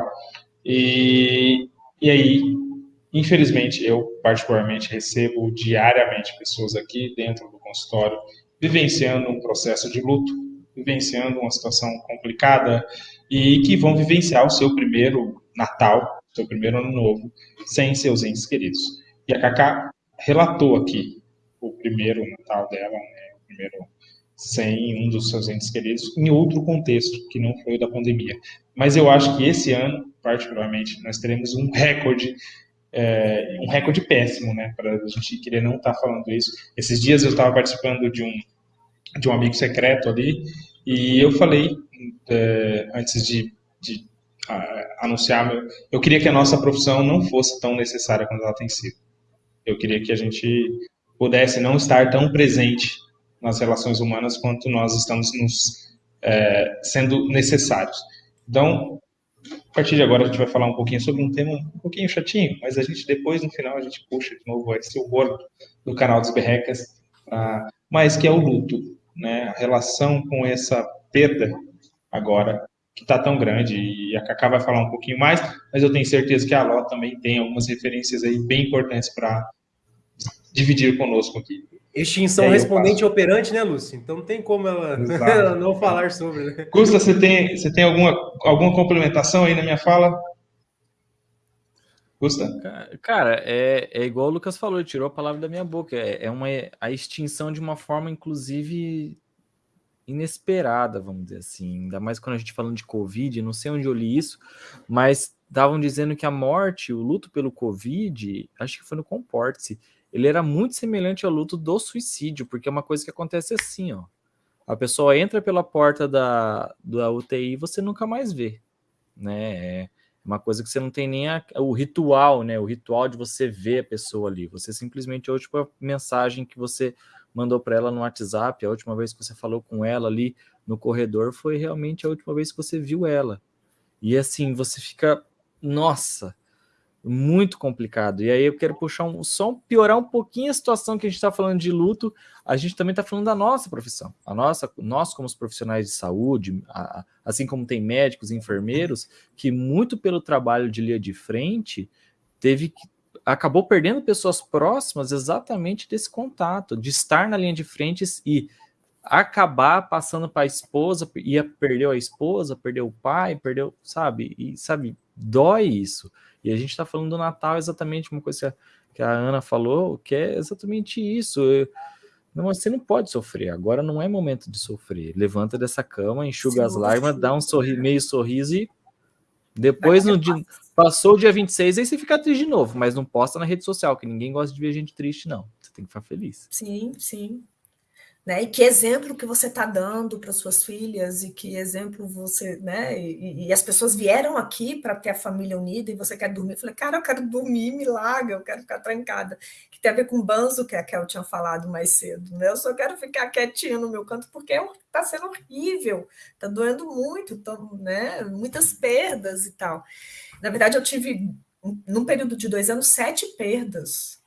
E, e aí, infelizmente, eu particularmente recebo diariamente pessoas aqui dentro do consultório vivenciando um processo de luto, vivenciando uma situação complicada e que vão vivenciar o seu primeiro Natal, seu primeiro Ano Novo, sem seus entes queridos. E a Cacá relatou aqui o primeiro Natal dela, né, o primeiro sem um dos seus entes queridos, em outro contexto, que não foi o da pandemia. Mas eu acho que esse ano, particularmente, nós teremos um recorde é, um recorde péssimo, né? Para a gente querer não estar falando isso. Esses dias eu estava participando de um de um amigo secreto ali e eu falei é, antes de, de ah, anunciar, eu queria que a nossa profissão não fosse tão necessária quanto ela tem sido. Eu queria que a gente pudesse não estar tão presente nas relações humanas quanto nós estamos nos é, sendo necessários. Então, a partir de agora a gente vai falar um pouquinho sobre um tema um pouquinho chatinho, mas a gente depois no final a gente puxa de novo esse humor do canal dos Berrecas, mas que é o luto, né? A relação com essa perda agora que está tão grande e a Cacá vai falar um pouquinho mais, mas eu tenho certeza que a Ló também tem algumas referências aí bem importantes para dividir conosco aqui. Extinção E respondente operante, né, Lúcio? Então não tem como ela, ela não falar sobre, né? Gusta, você tem, você tem alguma, alguma complementação aí na minha fala? Gusta? Ca- Cara, é, é igual o Lucas falou, ele tirou a palavra da minha boca. É, é uma, a extinção de uma forma, inclusive, inesperada, vamos dizer assim. Ainda mais quando a gente falando de Covid, não sei onde eu li isso, mas estavam dizendo que a morte, o luto pelo Covid, acho que foi no Comporte-se, ele era muito semelhante ao luto do suicídio, porque é uma coisa que acontece assim, ó. A pessoa entra pela porta da, da UTI e você nunca mais vê, né? É uma coisa que você não tem nem a- o ritual, né? O ritual de você ver a pessoa ali. Você simplesmente a última mensagem que você mandou para ela no WhatsApp, a última vez que você falou com ela ali no corredor foi realmente a última vez que você viu ela. E assim, você fica, nossa, muito complicado. E aí eu quero puxar um, só piorar um pouquinho a situação que a gente está falando de luto, a gente também está falando da nossa profissão. A nossa, nós como os profissionais de saúde, a- assim como tem médicos e enfermeiros, que muito pelo trabalho de linha de frente teve que acabou perdendo pessoas próximas exatamente desse contato, de estar na linha de frente e acabar passando para a esposa, ia perdeu a esposa, perdeu o pai, perdeu, sabe? E sabe, dói isso. E a gente está falando do Natal exatamente uma coisa que a, Ana falou, que é exatamente isso. Eu- não, você não pode sofrer. Agora não é momento de sofrer. Levanta dessa cama, enxuga as Sim. lágrimas, dá um sorri, meio sorriso e depois no dia, passou o dia 26, aí você fica triste de novo, mas não posta na rede social, que ninguém gosta de ver gente triste, não. Você tem que ficar feliz. Sim, sim. Né? E que exemplo que você está dando para suas filhas, e que exemplo você, né? E, e as pessoas vieram aqui para ter a família unida e você quer dormir. Eu falei, cara, eu quero dormir, larga, eu quero ficar trancada. Que tem a ver com banzo que a Kel tinha falado mais cedo, né? Eu só quero ficar quietinha no meu canto porque está sendo horrível, está doendo muito, tão, né? Muitas perdas e tal. Na verdade, eu tive, num período de dois anos, sete perdas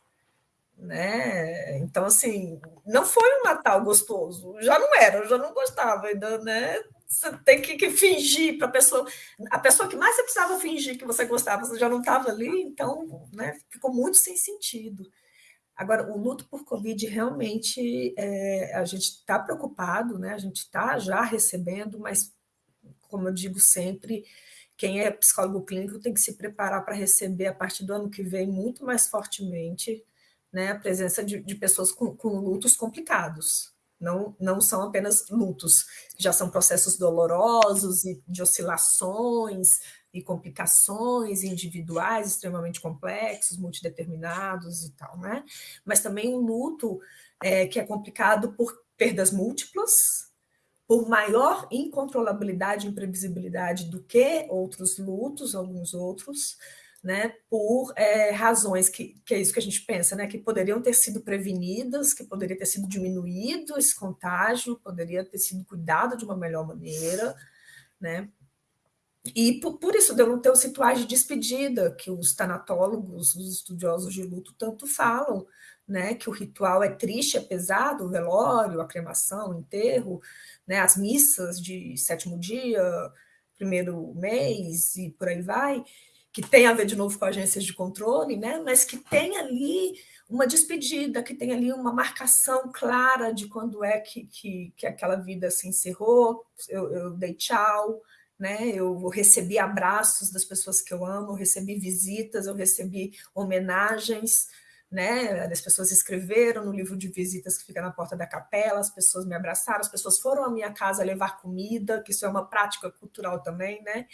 né? Então, assim, não foi um Natal gostoso, já não era, eu já não gostava ainda, né? Você tem que, que fingir para a pessoa. A pessoa que mais você precisava fingir que você gostava, você já não estava ali, então né, ficou muito sem sentido. Agora, o luto por Covid realmente é, a gente está preocupado, né? A gente está já recebendo, mas como eu digo sempre, quem é psicólogo clínico tem que se preparar para receber a partir do ano que vem muito mais fortemente né, a presença de, de pessoas com, com lutos complicados. Não, não são apenas lutos, já são processos dolorosos e de oscilações e complicações individuais extremamente complexos, multideterminados e tal, né? Mas também um luto é, que é complicado por perdas múltiplas, por maior incontrolabilidade e imprevisibilidade do que outros lutos, alguns outros, né, por é, razões que, que é isso que a gente pensa, né, que poderiam ter sido prevenidas, que poderia ter sido diminuído esse contágio, poderia ter sido cuidado de uma melhor maneira, né, e por, por isso deu não ter os rituais de despedida que os tanatólogos, os estudiosos de luto tanto falam, né, que o ritual é triste, é pesado, o velório, a cremação, o enterro, né, as missas de sétimo dia, primeiro mês e por aí vai, que tem a ver de novo com agências de controle, né? mas que tem ali uma despedida, que tem ali uma marcação clara de quando é que, que, que aquela vida se encerrou, eu, eu dei tchau, né? eu recebi abraços das pessoas que eu amo, eu recebi visitas, eu recebi homenagens, né? As pessoas escreveram no livro de visitas que fica na porta da capela, as pessoas me abraçaram, as pessoas foram à minha casa levar comida, que isso é uma prática cultural também, né?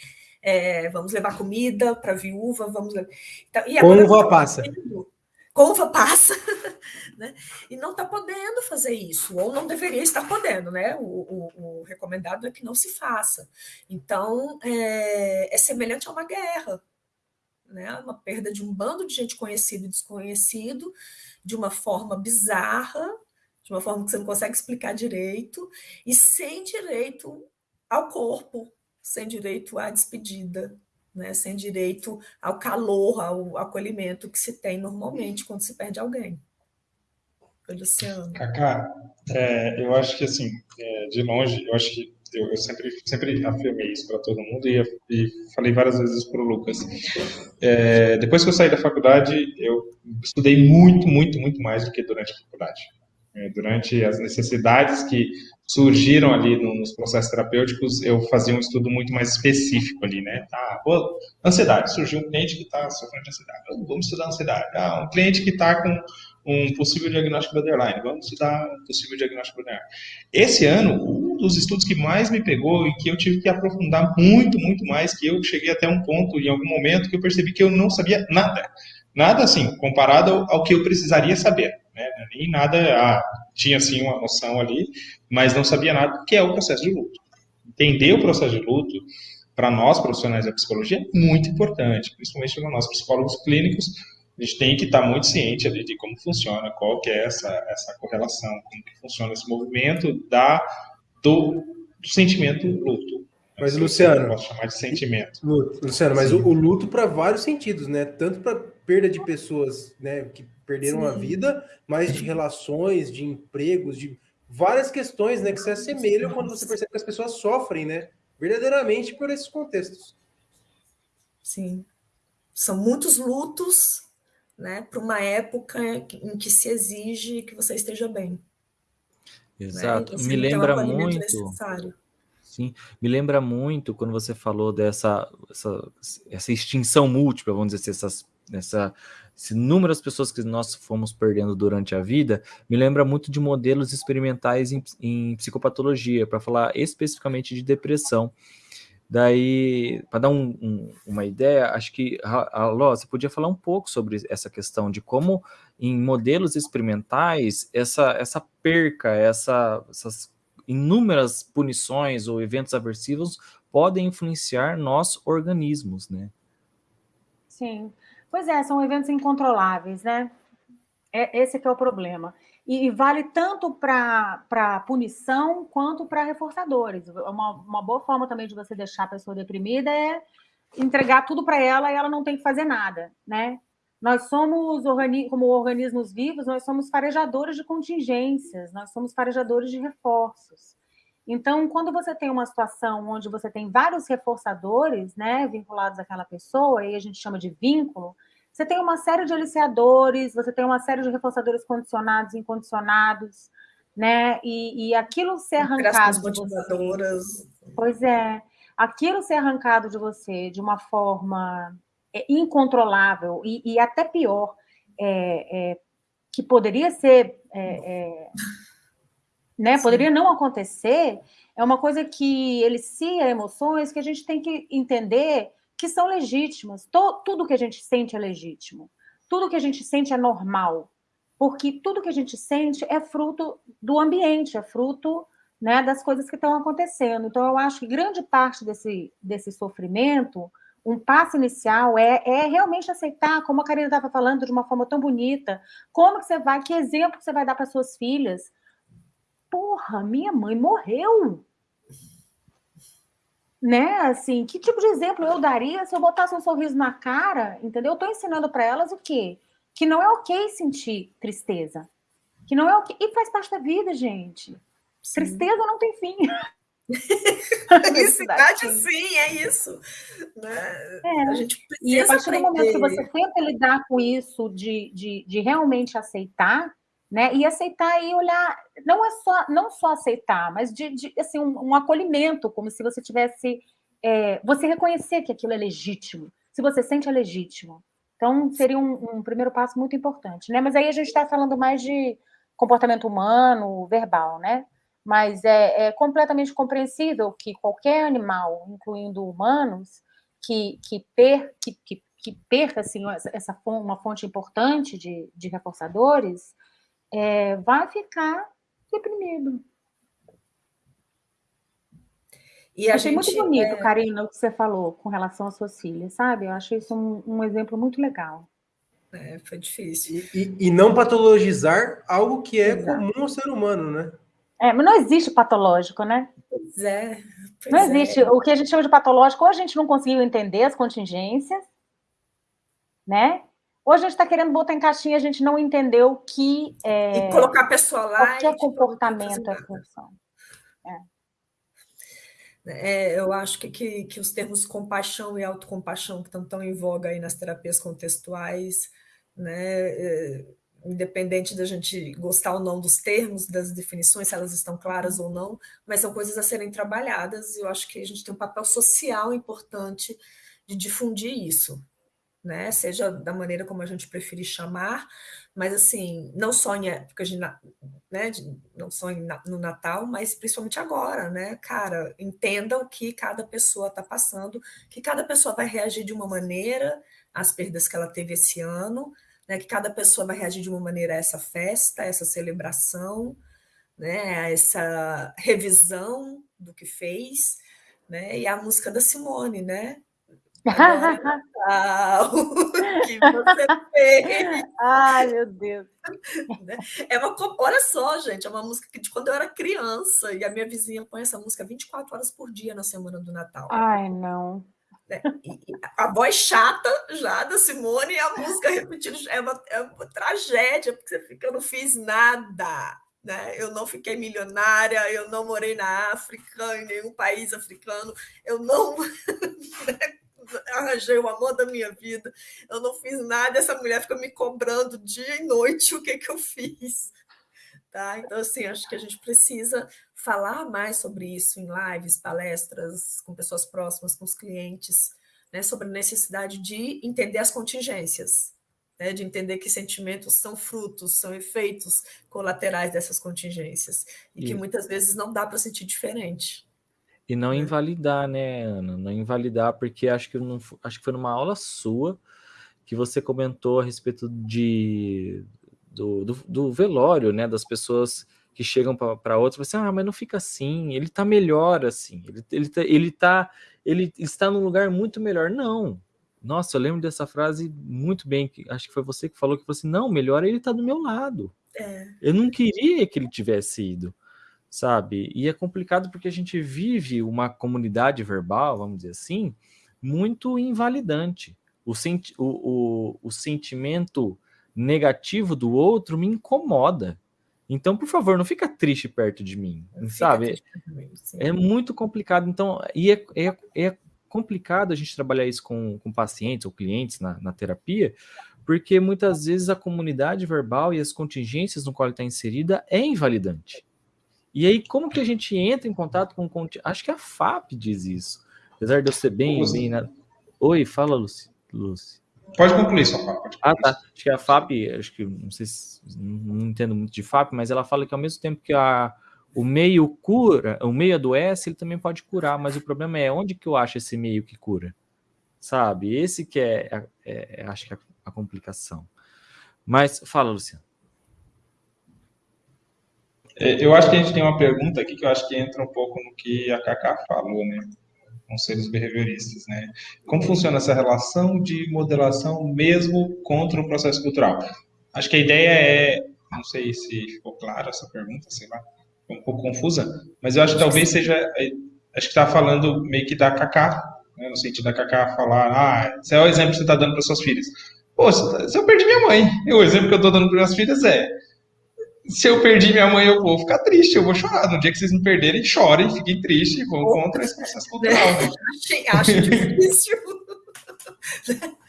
é, vamos levar comida para a viúva, vamos levar... Então, e Com uva passa. Com uva passa, né? E não está podendo fazer isso, ou não deveria estar podendo, né? O, o, o recomendado é que não se faça. Então, é, é semelhante a uma guerra, né? Uma perda de um bando de gente conhecido e desconhecido, de uma forma bizarra, de uma forma que você não consegue explicar direito, e sem direito ao corpo, sem direito à despedida, né? sem direito ao calor, ao acolhimento que se tem normalmente quando se perde alguém. Luciano. Cacá, é, eu acho que assim, é, de longe, eu acho que eu, sempre, sempre afirmei isso para todo mundo e, e, falei várias vezes para o Lucas. É, depois que eu saí da faculdade, eu estudei muito, muito, muito mais do que durante a faculdade. É, durante as necessidades que surgiram ali no, nos processos terapêuticos, eu fazia um estudo muito mais específico ali, né? Tá, pô, ansiedade, surgiu um cliente que está sofrendo de ansiedade, vamos estudar ansiedade. Ah, um cliente que está com um possível diagnóstico borderline, vamos estudar um possível diagnóstico borderline. Esse ano, um dos estudos que mais me pegou e que eu tive que aprofundar muito, muito mais, que eu cheguei até um ponto, em algum momento, que eu percebi que eu não sabia nada. Nada assim, comparado ao, que eu precisaria saber. Né? Nem nada, ah, tinha sim uma noção ali, mas não sabia nada que é o processo de luto. Entender o processo de luto, para nós profissionais da psicologia, é muito importante, principalmente para nós psicólogos clínicos, a gente tem que estar muito ciente ali de como funciona, qual que é essa, essa correlação, como que funciona esse movimento da, do, do sentimento luto. Mas, Luciano. Posso chamar de sentimento. Luciano, mas o, o, luto para vários sentidos, né? Tanto para perda de pessoas né, que perderam Sim. a vida, mas de relações, de empregos, de várias questões né, que se assemelham quando você percebe que as pessoas sofrem, né? Verdadeiramente por esses contextos. Sim. São muitos lutos, né? Para uma época em que se exige que você esteja bem. Né? Exato. Né? Me lembra muito. Necessário. Sim, me lembra muito quando você falou dessa essa, essa extinção múltipla, vamos dizer assim, essas, essa esse número de pessoas que nós fomos perdendo durante a vida, me lembra muito de modelos experimentais em, em psicopatologia, para falar especificamente de depressão. Daí, para dar um, um, uma ideia, acho que, Alô, você podia falar um pouco sobre essa questão de como, em modelos experimentais, essa, essa perca, essa, essas inúmeras punições ou eventos aversivos podem influenciar nossos organismos, né? Sim. Pois é, são eventos incontroláveis, né? É, esse que é o problema. E, e vale tanto para punição quanto para reforçadores. Uma, uma boa forma também de você deixar a pessoa deprimida é entregar tudo para ela e ela não tem que fazer nada, né? Nós somos, como organismos vivos, nós somos farejadores de contingências, nós somos farejadores de reforços. Então, quando você tem uma situação onde você tem vários reforçadores, né, vinculados àquela pessoa, aí a gente chama de vínculo, você tem uma série de aliciadores, você tem uma série de reforçadores condicionados, incondicionados, né, e, e aquilo ser arrancado você. Pois é, aquilo ser arrancado de você de uma forma é, incontrolável e, e, até pior, é, é, que poderia ser, é, é, né, poderia não acontecer, é uma coisa que elicia emoções que a gente tem que entender que são legítimas. tudo que a gente sente é legítimo. Tudo que a gente sente é normal. Porque tudo que a gente sente é fruto do ambiente, é fruto né, das coisas que estão acontecendo. Então, eu acho que grande parte desse, desse sofrimento um passo inicial é, é realmente aceitar, como a Karina estava falando de uma forma tão bonita, como que você vai, que exemplo que você vai dar para suas filhas? Porra, minha mãe morreu. Né? Assim, que tipo de exemplo eu daria se eu botasse um sorriso na cara, entendeu? Eu estou ensinando para elas o quê? Que não é ok sentir tristeza. Que não é ok. E faz parte da vida, gente. Sim. Tristeza não tem fim. Felicidade, sim, é isso. Né? É. A gente e a partir aprender. do momento que você tenta lidar com isso, de, de, de realmente aceitar, né? E aceitar e olhar, não é só, não só aceitar, mas de, de assim, um, um, acolhimento, como se você tivesse. É, você reconhecer que aquilo é legítimo. Se você sente, é legítimo. Então, seria um, um primeiro passo muito importante, né? Mas aí a gente está falando mais de comportamento humano, verbal, né? mas é, é, completamente compreensível que qualquer animal, incluindo humanos, que, que, per, que, que, que perca assim, essa uma fonte importante de, de reforçadores, é, vai ficar deprimido. E a Achei gente, muito bonito, é... Karina, o que você falou com relação às suas filhas, sabe? Eu achei isso um, um exemplo muito legal. É, foi difícil. E, e, e, não patologizar algo que é Exato. comum ao ser humano, né? É, mas não existe patológico, né? Pois é. Pois não existe. É. O que a gente chama de patológico, ou a gente não conseguiu entender as contingências, né? Ou a gente está querendo botar em caixinha, a gente não entendeu que. É, e colocar a pessoa lá. Qualquer comportamento é função. É. É, eu acho que, que, que, os termos compaixão e autocompaixão, que estão tão em voga aí nas terapias contextuais, né, é, independente da gente gostar ou não dos termos, das definições, se elas estão claras ou não, mas são coisas a serem trabalhadas, e eu acho que a gente tem um papel social importante de difundir isso, né? Seja da maneira como a gente preferir chamar, mas assim, não só em época de, né, não só no Natal, mas principalmente agora, né? Cara, entenda o que cada pessoa está passando, que cada pessoa vai reagir de uma maneira às perdas que ela teve esse ano, né, que cada pessoa vai reagir de uma maneira a essa festa, a essa celebração, né, a essa revisão do que fez, né, e a música da Simone, né? Que você fez. Ai, meu Deus. Né, é uma, olha só, gente, é uma música de quando eu era criança, e a minha vizinha põe essa música 24 horas por dia na semana do Natal. Ai, não. Né? a voz chata já da Simone e a música repetida é uma, é uma tragédia, porque você fica, eu não fiz nada. Né? Eu não fiquei milionária, eu não morei na África, em nenhum país africano, eu não né, arranjei o amor da minha vida, eu não fiz nada, essa mulher fica me cobrando dia e noite o que, que eu fiz. Tá? Então, assim, acho que a gente precisa falar mais sobre isso em lives, palestras, com pessoas próximas, com os clientes, né, sobre a necessidade de entender as contingências, né, de entender que sentimentos são frutos, são efeitos colaterais dessas contingências, e, e... que muitas vezes não dá para sentir diferente. E não né? invalidar, né, Ana? Não invalidar, porque acho que, não, acho que foi numa aula sua que você comentou a respeito de, do, do, do velório, né, das pessoas que chegam para outros, assim, ah, mas não fica assim, ele está melhor assim, ele, ele, tá, ele, tá, ele está num lugar muito melhor. Não. Nossa, eu lembro dessa frase muito bem, que acho que foi você que falou que você assim, não, melhor ele está do meu lado. É. Eu não queria que ele tivesse ido, sabe? E é complicado porque a gente vive uma comunidade verbal, vamos dizer assim, muito invalidante. o, senti o, o, o sentimento negativo do outro me incomoda. Então, por favor, não fica triste perto de mim, sabe? Mim, é muito complicado. Então, e é, é, é, complicado a gente trabalhar isso com, com pacientes ou clientes na, na terapia, porque muitas vezes a comunidade verbal e as contingências no qual está inserida é invalidante. E aí, como que a gente entra em contato com... Acho que a FAP diz isso. Apesar de eu ser bem... bem na... Oi, fala, Lucy. Lucy. Pode concluir sua fala. Ah, tá. Acho que a FAP, acho que não sei se não entendo muito de FAP, mas ela fala que ao mesmo tempo que a, o meio cura, o meio adoece, ele também pode curar, mas o problema é onde que eu acho esse meio que cura? Sabe? Esse que é, é, é acho que é a complicação. Mas fala, Luciano. É, eu acho que a gente tem uma pergunta aqui que eu acho que entra um pouco no que a Cacá falou, né? Conselhos behavioristas, né? Como funciona essa relação de modelação mesmo contra o processo cultural? Acho que a ideia é, não sei se ficou clara essa pergunta, sei lá, um pouco confusa, mas eu acho que talvez seja, é, acho que está falando meio que da Cacá, né? no sentido da Cacá falar, ah, esse é o exemplo que você está dando para suas filhas. Pô, se eu perdi minha mãe, o exemplo que eu estou dando para minhas filhas é se eu perdi minha mãe, eu vou ficar triste, eu vou chorar. No dia que vocês me perderem, chorem, fiquem tristes e vão contra esse processo cultural. Acho difícil.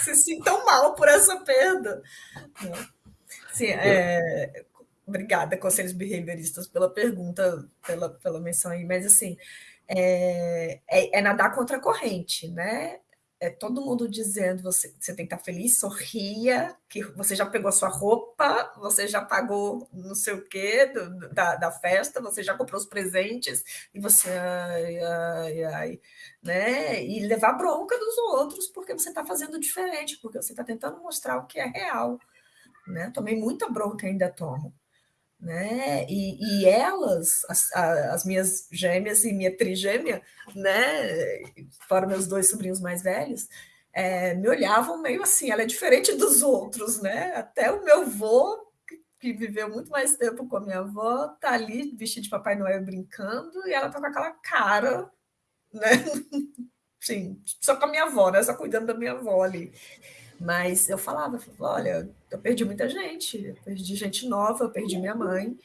se sintam mal por essa perda. Sim, é, obrigada, Conselhos Behavioristas, pela pergunta, pela, pela menção aí, mas assim, é, é, é nadar contra a corrente, né? É todo mundo dizendo você, você tem que estar feliz, sorria, que você já pegou sua roupa, você já pagou não sei o quê do, da, da festa, você já comprou os presentes, e você, ai, ai, ai, né? E levar bronca dos outros porque você está fazendo diferente, porque você está tentando mostrar o que é real. Né? Tomei muita bronca, ainda tomo né? E, e elas, as, as, minhas gêmeas e minha trigêmea, né? Fora meus dois sobrinhos mais velhos, é, me olhavam meio assim, ela é diferente dos outros, né? Até o meu avô, que viveu muito mais tempo com a minha avó, tá ali vestido de Papai Noel brincando, e ela tá com aquela cara, né? Sim, só com a minha avó, né? Só cuidando da minha avó ali. Mas eu falava, olha, eu perdi muita gente, eu perdi gente nova, eu perdi minha mãe,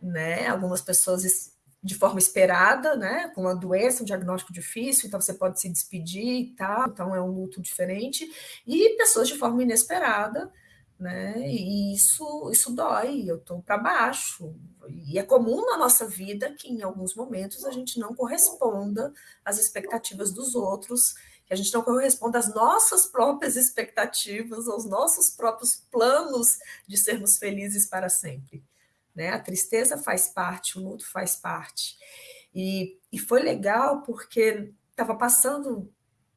né? Algumas pessoas de forma esperada, né? Com uma doença, um diagnóstico difícil, então você pode se despedir e tal, então é um luto diferente, e pessoas de forma inesperada, né? E isso, isso dói, eu estou para baixo. E é comum na nossa vida que em alguns momentos a gente não corresponda às expectativas dos outros a gente não corresponde às nossas próprias expectativas, aos nossos próprios planos de sermos felizes para sempre. Né? A tristeza faz parte, o luto faz parte. E, e foi legal porque estava passando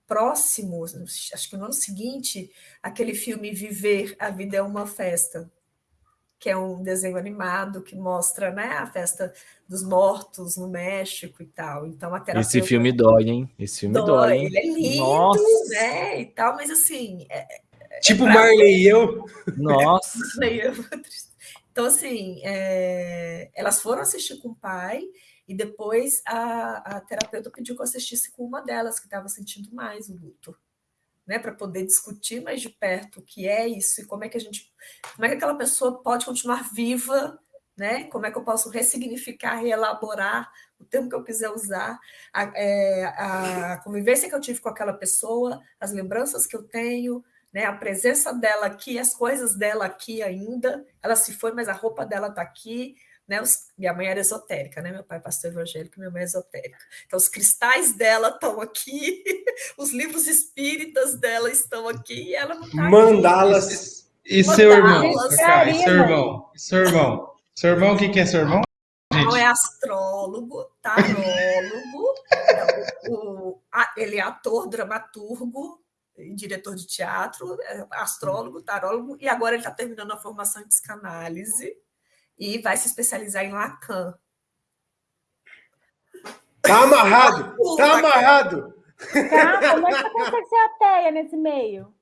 próximo, acho que no ano seguinte, aquele filme Viver, a Vida é uma Festa, que é um desenho animado que mostra né, a festa dos mortos no México e tal. Então a terapeuta... Esse filme dói, hein? Esse filme dói. dói Ele é lindo, Nossa. né? E tal, mas assim. É, é tipo é Marley e eu. Nossa. então, assim, é... elas foram assistir com o pai. E depois a, a terapeuta pediu que eu assistisse com uma delas, que estava sentindo mais o luto né, para poder discutir mais de perto o que é isso e como é que a gente, como é que aquela pessoa pode continuar viva, né? Como é que eu posso ressignificar, reelaborar o termo que eu quiser usar, a, é, a convivência que eu tive com aquela pessoa, as lembranças que eu tenho, né, a presença dela aqui, as coisas dela aqui ainda. Ela se foi, mas a roupa dela está aqui, né? Os, minha mãe era esotérica, né? Meu pai é pastor evangélico, minha mãe é esotérica. Então, os cristais dela estão aqui, os livros espíritas dela estão aqui e ela não está Mandalas. E seu irmão? E seu irmão? E seu irmão? Seu irmão, o que, que é seu irmão? Não é astrólogo, tarólogo, o, a, ele é ator, dramaturgo, diretor de teatro, é astrólogo, tarólogo, e agora ele está terminando a formação em psicanálise e vai se especializar em Lacan. Tá amarrado! Tá amarrado! Tá, como é que consegue ser ateia nesse meio?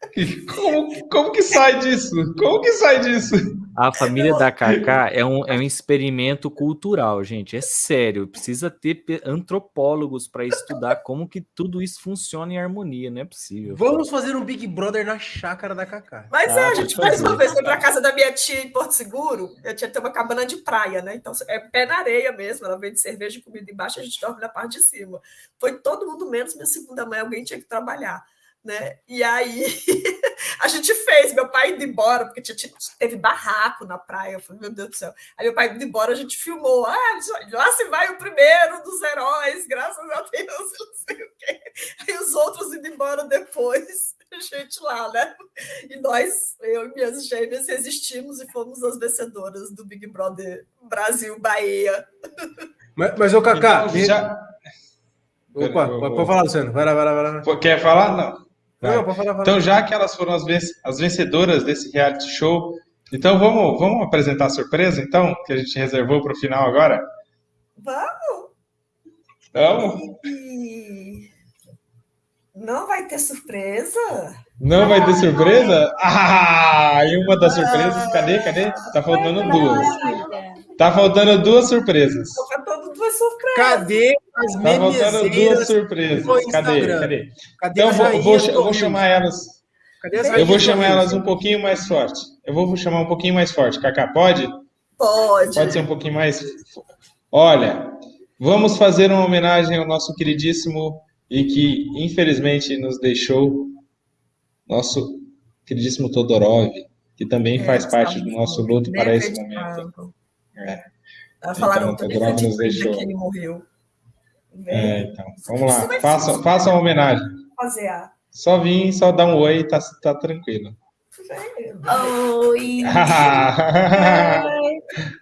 Como, como que sai disso? Como que sai disso? A família da Kaká é um, é um experimento cultural, gente. É sério. Precisa ter antropólogos para estudar como que tudo isso funciona em harmonia. Não é possível. Vamos fazer um Big Brother na chácara da Kaká. Mas é, ah, é, a gente mais uma vez foi para casa da minha tia em Porto Seguro. Eu tinha ter uma cabana de praia, né? Então é pé na areia mesmo. Ela vende cerveja e comida embaixo, a gente dorme na parte de cima. Foi todo mundo menos minha segunda mãe. Alguém tinha que trabalhar né? E aí a gente fez, meu pai indo embora, porque tinha, teve barraco na praia. Eu falei, meu Deus do céu. Aí meu pai indo embora, a gente filmou. Ah, lá se vai o primeiro dos heróis, graças a Deus, não sei o quê. Aí os outros indo embora depois, a gente lá, né? E nós, eu e minhas gêmeas, resistimos e fomos as vencedoras do Big Brother Brasil Bahia. Mas, mas ô Cacá, então, já... Opa, pode falar, Luciano. Vai lá, vai lá, vai lá. Quer falar? Não. Não, falar, falar. Então, já que elas foram as, as vencedoras desse reality show, então vamos, vamos apresentar a surpresa, então, que a gente reservou para o final agora? Vamos! Vamos! Não vai ter surpresa? Não vai ter surpresa? Ah, e uma das surpresas, cadê, cadê? Tá faltando duas. Tá faltando duas surpresas. Tá faltando duas surpresas. Cadê as Tá faltando duas surpresas. Cadê? Cadê? Cadê então vou, vou, eu vou chamar elas. eu vou chamar elas um pouquinho mais forte. Eu vou chamar um pouquinho mais forte. Cacá, pode? Pode. Pode ser um pouquinho mais. Olha, vamos fazer uma homenagem ao nosso queridíssimo e que infelizmente nos deixou, nosso queridíssimo Todorov, que também é, faz parte do nosso luto para esse momento. É. Falaram então, também nos deixou. que ele morreu. É, então, vamos lá. Faça, faça uma homenagem. Fazer a. Só vim, só dar um oi, tá, tá tranquilo. Oi!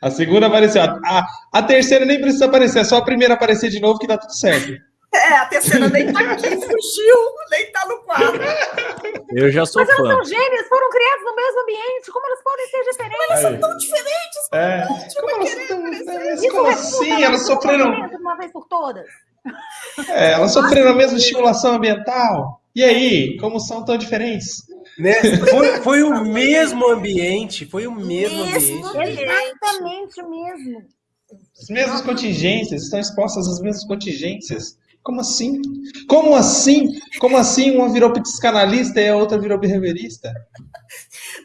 a segunda apareceu. A, a terceira nem precisa aparecer, é só a primeira aparecer de novo que dá tudo certo. É, a terceira nem tá aqui, fugiu, nem tá no quadro. Eu já sou Mas fã. elas são gêmeas, foram criadas no mesmo ambiente, como elas podem ser diferentes? Mas elas são tão diferentes. É. Como, elas, tão, como assim? Elas sofreram... Uma vez por todas. É, elas sofreram a mesma estimulação ambiental. E aí, como são tão diferentes? Né? Foi, foi o mesmo ambiente, foi o mesmo, mesmo ambiente. Exatamente o mesmo. As mesmas contingências, estão expostas às mesmas contingências. Como assim? Como assim? Como assim uma virou psicanalista e a outra virou behaviorista?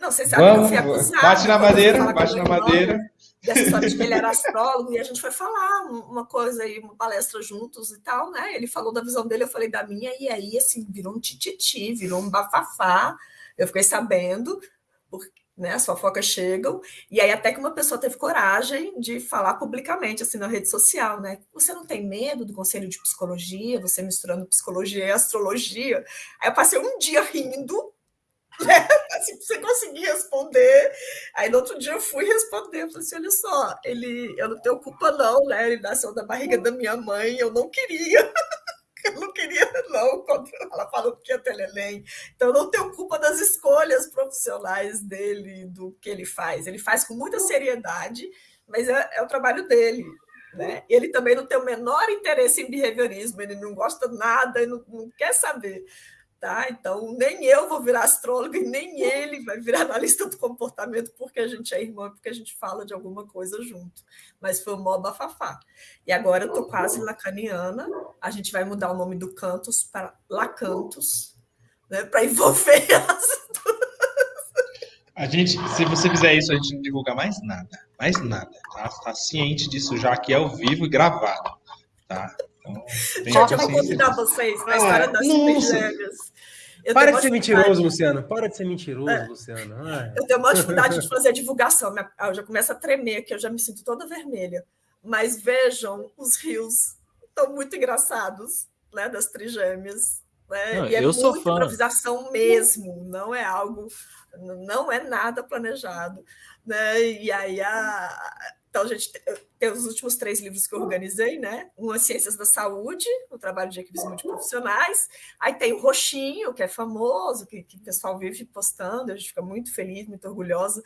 Não, você sabe Vamos, que eu fui acusada. Bate na madeira, bate na madeira. Dessa história de que ele era astrólogo, e a gente foi falar uma coisa aí, uma palestra juntos e tal, né? Ele falou da visão dele, eu falei da minha, e aí, assim, virou um tititi, virou um bafafá. Eu fiquei sabendo, porque né? As fofocas chegam, e aí até que uma pessoa teve coragem de falar publicamente, assim, na rede social, né? Você não tem medo do conselho de psicologia, você misturando psicologia e astrologia? Aí eu passei um dia rindo, né? Assim, você conseguir responder. Aí no outro dia eu fui responder, falei assim, olha só, ele, eu não tenho culpa não, né? Ele nasceu da barriga da minha mãe, eu não queria. eu não queria, não, quando ela falou que ia ter neném. Então, eu não tenho culpa das escolhas profissionais dele, do que ele faz. Ele faz com muita seriedade, mas é, é o trabalho dele. Né? Ele também não tem o menor interesse em behaviorismo, ele não gosta nada, ele não, não quer saber. Tá? Então, nem eu vou virar astróloga e nem ele vai virar analista do comportamento porque a gente é irmão, porque a gente fala de alguma coisa junto. Mas foi o mó bafafá. E agora eu estou quase lacaniana, a gente vai mudar o nome do Cantos para Lacantos, né? para envolver as a gente, se você fizer isso, a gente não divulga mais nada. Mais nada. Tá, tá ciente disso já que é ao vivo e gravado. Tá? Então, já vou convidar vocês na história das gêmeas. Eu Para de ser mentiroso, Luciano. Para de ser mentiroso, é. Luciano. Ai. Eu tenho uma dificuldade de fazer divulgação. Eu já começo a tremer aqui, eu já me sinto toda vermelha. Mas vejam, os rios estão muito engraçados, né? Das trigêmeas. Né? Não, e é eu sou fã. improvisação mesmo, não é algo, não é nada planejado. Né? E aí a, então, a gente tem os últimos três livros que eu organizei, né? Um é Ciências da Saúde, o trabalho de equipes multiprofissionais. Aí tem o Roxinho, que é famoso, que, que o pessoal vive postando, a gente fica muito feliz, muito orgulhosa.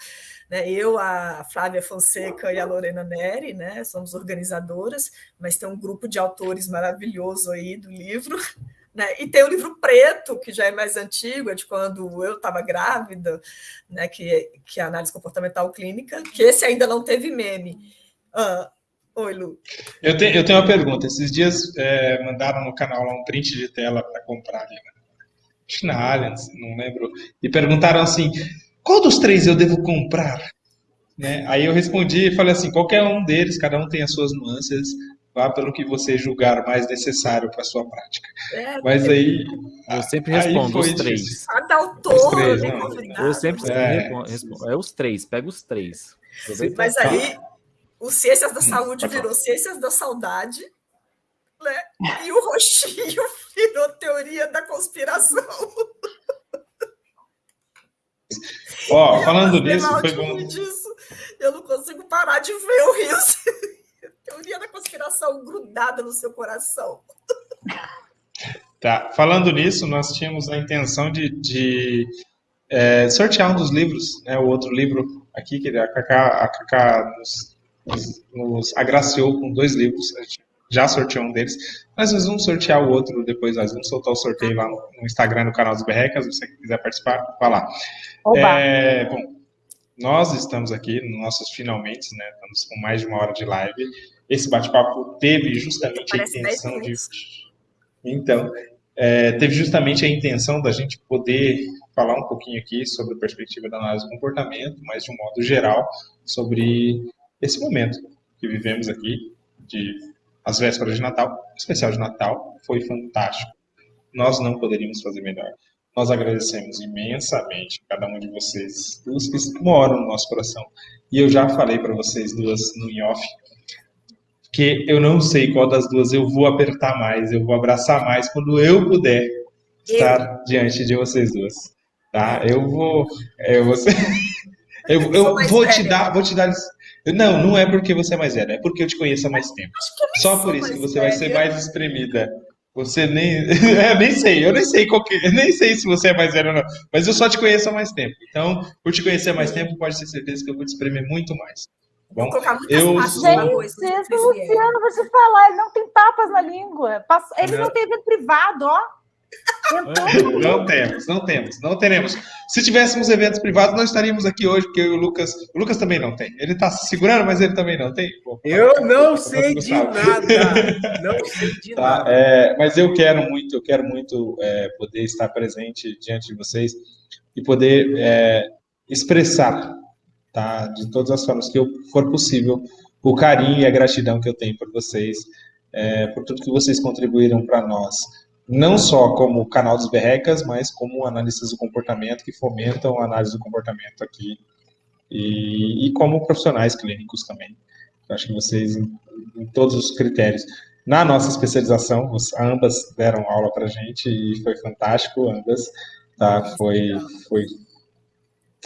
Né? Eu, a Flávia Fonseca e a Lorena Neri, né? Somos organizadoras, mas tem um grupo de autores maravilhoso aí do livro. Né? E tem o livro preto, que já é mais antigo, é de quando eu estava grávida, né? que, que é a análise comportamental clínica, que esse ainda não teve meme. Ah, oi, Lu. Eu, te, eu tenho uma pergunta. Esses dias é, mandaram no canal um print de tela para comprar ali, né? Acho na Allianz, não lembro. E perguntaram assim: qual dos três eu devo comprar? Né? Aí eu respondi e falei assim: qualquer um deles, cada um tem as suas nuances, vá pelo que você julgar mais necessário para sua prática. É, Mas aí. Eu sempre respondo os três. Cada autor, os três, né? Eu sempre é. respondo. É os três, pega os três. Mas aí, o Ciências da hum, Saúde virou Ciências da Saudade, né? E o roxinho virou Teoria da Conspiração. Ó, falando nisso, foi bom. Disso, eu não consigo parar de ver o Rio teoria da conspiração grudada no seu coração. Tá, falando nisso, nós tínhamos a intenção de, de é, sortear um dos livros, né, o outro livro aqui, que a Cacá, a Cacá nos, nos, nos, agraciou com dois livros, a gente já sorteou um deles, mas nós vamos sortear o outro depois, nós vamos soltar o sorteio lá no, no Instagram, no canal dos Berrecas, se você quiser participar, vá lá. É, bom, nós estamos aqui nos nossos finalmente, né, estamos com mais de uma hora de live, esse bate-papo teve justamente Parece a intenção de. Então, é, teve justamente a intenção da gente poder falar um pouquinho aqui sobre a perspectiva da análise do comportamento, mas de um modo geral, sobre esse momento que vivemos aqui, de as vésperas de Natal, especial de Natal, foi fantástico. Nós não poderíamos fazer melhor. Nós agradecemos imensamente cada um de vocês, duas que moram no nosso coração. E eu já falei para vocês duas no in-off que eu não sei qual das duas eu vou apertar mais, eu vou abraçar mais quando eu puder estar eu. diante de vocês duas. Tá? Eu vou. Eu vou, eu, eu, eu vou te dar. Vou te dar. Não, não é porque você é mais velha, é porque eu te conheço há mais tempo. Só por isso que você velha. vai ser mais espremida. Você nem. é, nem sei, eu nem sei qual que, nem sei se você é mais velho ou não. Mas eu só te conheço há mais tempo. Então, por te conhecer há mais tempo, pode ter certeza que eu vou te espremer muito mais. Bom, eu... Gente, esse Luciano, vou te falar, ele não tem papas na língua. Ele não, não tem evento privado, ó. Não temos, não temos, não teremos. Se tivéssemos eventos privados, nós estaríamos aqui hoje, porque o Lucas. O Lucas também não tem. Ele está se segurando, mas ele também não tem. Pô, eu não sei de nada. Não sei de tá, nada. É, mas eu quero muito, eu quero muito é, poder estar presente diante de vocês e poder é, expressar tá? De todas as formas que eu, for possível, o carinho e a gratidão que eu tenho por vocês, é, por tudo que vocês contribuíram para nós, não só como canal dos Berrecas, mas como analistas do comportamento que fomentam a análise do comportamento aqui e, e como profissionais clínicos também. Eu acho que vocês, em, em todos os critérios, na nossa especialização, ambas deram aula para gente e foi fantástico, ambas, tá? Foi, foi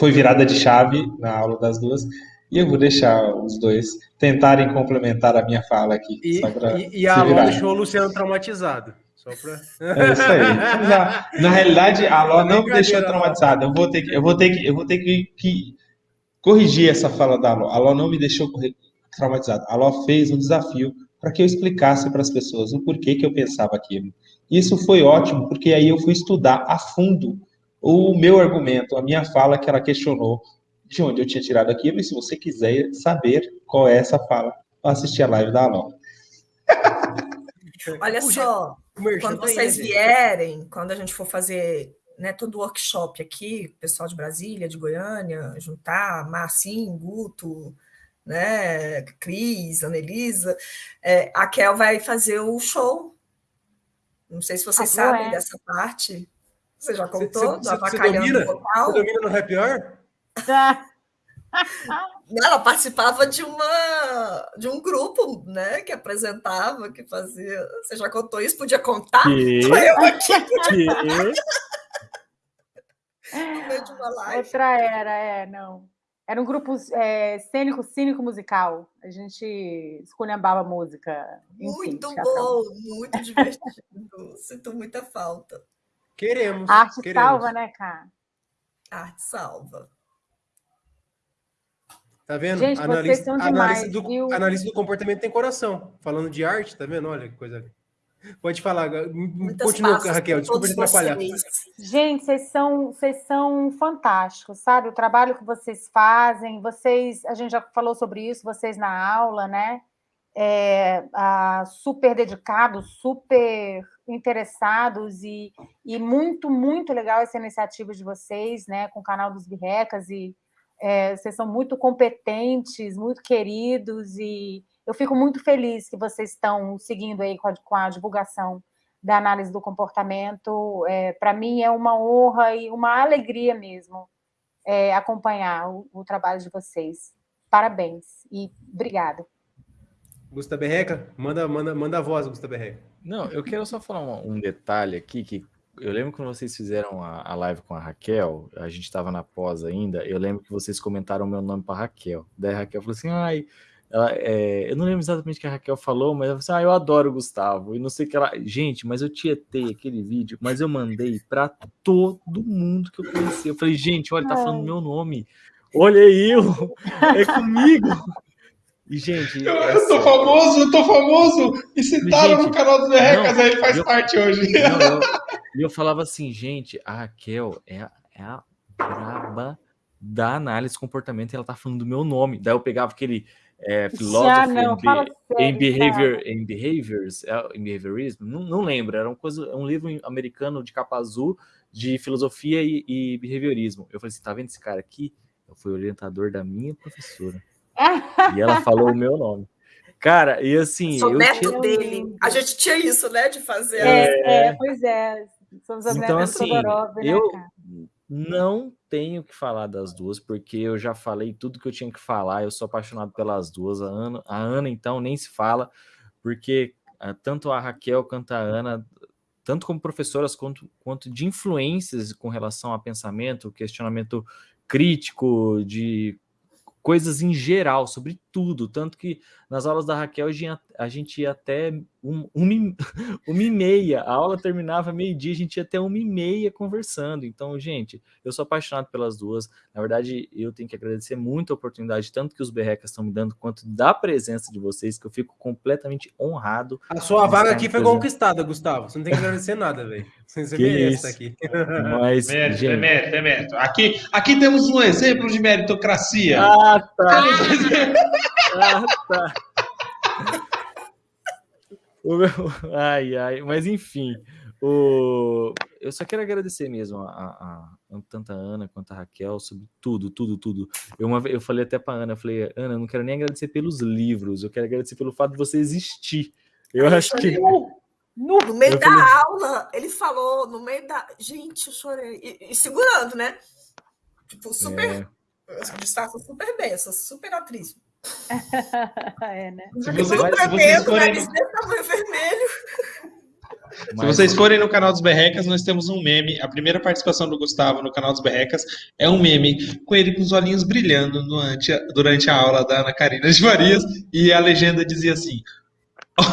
foi virada de chave na aula das duas. E eu vou deixar os dois tentarem complementar a minha fala aqui. E, e, e a Alô deixou o Luciano traumatizado. Só pra... É isso aí. Na, na realidade, a Alô não me deixou traumatizado. Eu vou ter que, eu vou ter que, eu vou ter que, que corrigir essa fala da Alô. A Alô não me deixou traumatizado. A Alô fez um desafio para que eu explicasse para as pessoas o porquê que eu pensava aquilo. Isso foi ótimo, porque aí eu fui estudar a fundo o meu argumento, a minha fala que ela questionou de onde eu tinha tirado aquilo, e se você quiser saber qual é essa fala, assistir a live da Alon. Olha só, quando vocês vierem, quando a gente for fazer né, todo o workshop aqui, pessoal de Brasília, de Goiânia, juntar Marcinho, Guto, né, Cris, Anelisa, é, a Kel vai fazer o show. Não sei se vocês ah, sabem é. dessa parte. Você já contou? Você, você, você domina, você domina no Happy Hour? Ela participava de uma de um grupo, né, que apresentava, que fazia. Você já contou isso? Podia contar? Que? Eu aqui. no meio de uma live. Outra era, é, não. Era um grupo é, cênico, cínico musical. A gente esculhambava música. Enfim, muito bom, muito divertido. Sinto muita falta. Queremos. A arte queremos. salva, né, cara? A arte salva. Tá vendo? Gente, analista, demais, do, analista do comportamento tem coração. Falando de arte, tá vendo? Olha que coisa. Pode falar, continua, Raquel, desculpa te atrapalhar. Gente, vocês são, vocês são fantásticos, sabe? O trabalho que vocês fazem, vocês, a gente já falou sobre isso, vocês na aula, né? É, a, super dedicados, super interessados e, e muito, muito legal essa iniciativa de vocês, né? Com o canal dos Birrecas e é, vocês são muito competentes, muito queridos e eu fico muito feliz que vocês estão seguindo aí com a, com a divulgação da análise do comportamento. É, Para mim é uma honra e uma alegria mesmo é, acompanhar o, o, trabalho de vocês. Parabéns e obrigada. Gustavo Berreca, manda, manda, manda a voz, Gustavo Berreca. Não, eu quero só falar um, um, detalhe aqui que eu lembro quando vocês fizeram a, a live com a Raquel, a gente estava na pós ainda, eu lembro que vocês comentaram meu nome para Raquel. Daí a Raquel falou assim: ai, ela, é, eu não lembro exatamente o que a Raquel falou, mas ela falou assim: ah, eu adoro o Gustavo. E não sei o que ela. Gente, mas eu tietei aquele vídeo, mas eu mandei para todo mundo que eu conheci. Eu falei, gente, olha, tá falando meu nome. Olha eu, é comigo. E, gente. Eu, eu tô famoso, eu tô famoso. E citaram gente, no canal dos Berrecas, aí ele faz eu, parte hoje. Não, eu, eu falava assim, gente, a Raquel é, é a braba da análise de comportamento e ela tá falando do meu nome. Daí eu pegava aquele é, Philosophy não, em, behavior, em Behaviors, é, em Behaviorism, não, não lembro, era uma coisa, um livro americano de capa azul de filosofia e, e behaviorismo. Eu falei assim, tá vendo esse cara aqui? Eu fui orientador da minha professora. E ela falou o meu nome. Cara, e assim. Sou neto tinha... dele. A gente tinha isso, né? De fazer. É, é, é pois é. Somos então, assim, Todorov, né, eu, cara? Não tenho que falar das duas, porque eu já falei tudo que eu tinha que falar. Eu sou apaixonado pelas duas. A Ana, a Ana então, nem se fala, porque uh, tanto a Raquel quanto a Ana, tanto como professoras quanto, quanto de influências com relação a pensamento, questionamento crítico, de coisas em geral, sobre tudo. Tanto que nas aulas da Raquel a gente ia até um, uma, uma e meia, a aula terminava meio-dia, a gente ia até uma e meia conversando. Então, gente, eu sou apaixonado pelas duas. Na verdade, eu tenho que agradecer muito a oportunidade, tanto que os berrecas estão me dando, quanto da presença de vocês, que eu fico completamente honrado. A sua vaga aqui foi conquistada, Gustavo. Você não tem que agradecer nada, velho. Você que isso? aqui. Mas, mérito, gente... é mérito, é mérito. Aqui, aqui temos um exemplo de meritocracia. Ah, tá. Ah, tá. O meu... Ai, ai, mas enfim, o... eu só quero agradecer mesmo a, a, a, tanto a Ana quanto a Raquel sobre tudo, tudo, tudo. Eu, uma, eu falei até para Ana, eu falei, Ana, eu não quero nem agradecer pelos livros, eu quero agradecer pelo fato de você existir. Eu acho que. No, no meio eu da falei... aula, ele falou, no meio da. Gente, eu chorei. E, e segurando, né? Tipo, super. É. Eu super bem, eu sou super atriz. é, né? Se, você, se vocês forem... vermelho. Se vocês forem no canal dos Berrecas, nós temos um meme. A primeira participação do Gustavo no canal dos Berrecas é um meme com ele com os olhinhos brilhando durante a, durante a aula da Ana Karina de Marias e a legenda dizia assim: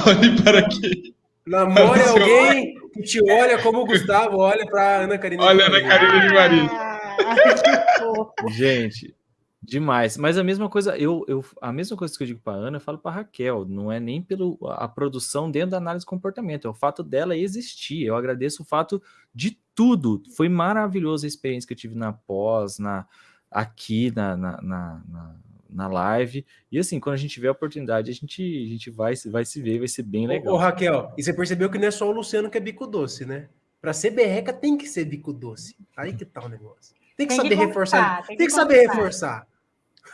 olhe para aqui. Namore alguém que te olha como o Gustavo olha para Ana Karina. Olha Ana Karina de Marias. Ah, Gente, Demais. Mas a mesma coisa, eu, eu a mesma coisa que eu digo para Ana, eu falo para Raquel. Não é nem pelo a produção dentro da análise de comportamento, é o fato dela existir. Eu agradeço o fato de tudo. Foi maravilhosa a experiência que eu tive na pós, na aqui na, na, na, na, na live. E assim, quando a gente tiver a oportunidade, a gente, a gente vai, vai se ver, vai ser bem legal. Ô, Raquel, e você percebeu que não é só o Luciano que é bico doce, né? Para ser berreca tem que ser bico doce. Aí que tá o negócio. Tem que tem saber que reforçar. Tem, tem que, que saber reforçar.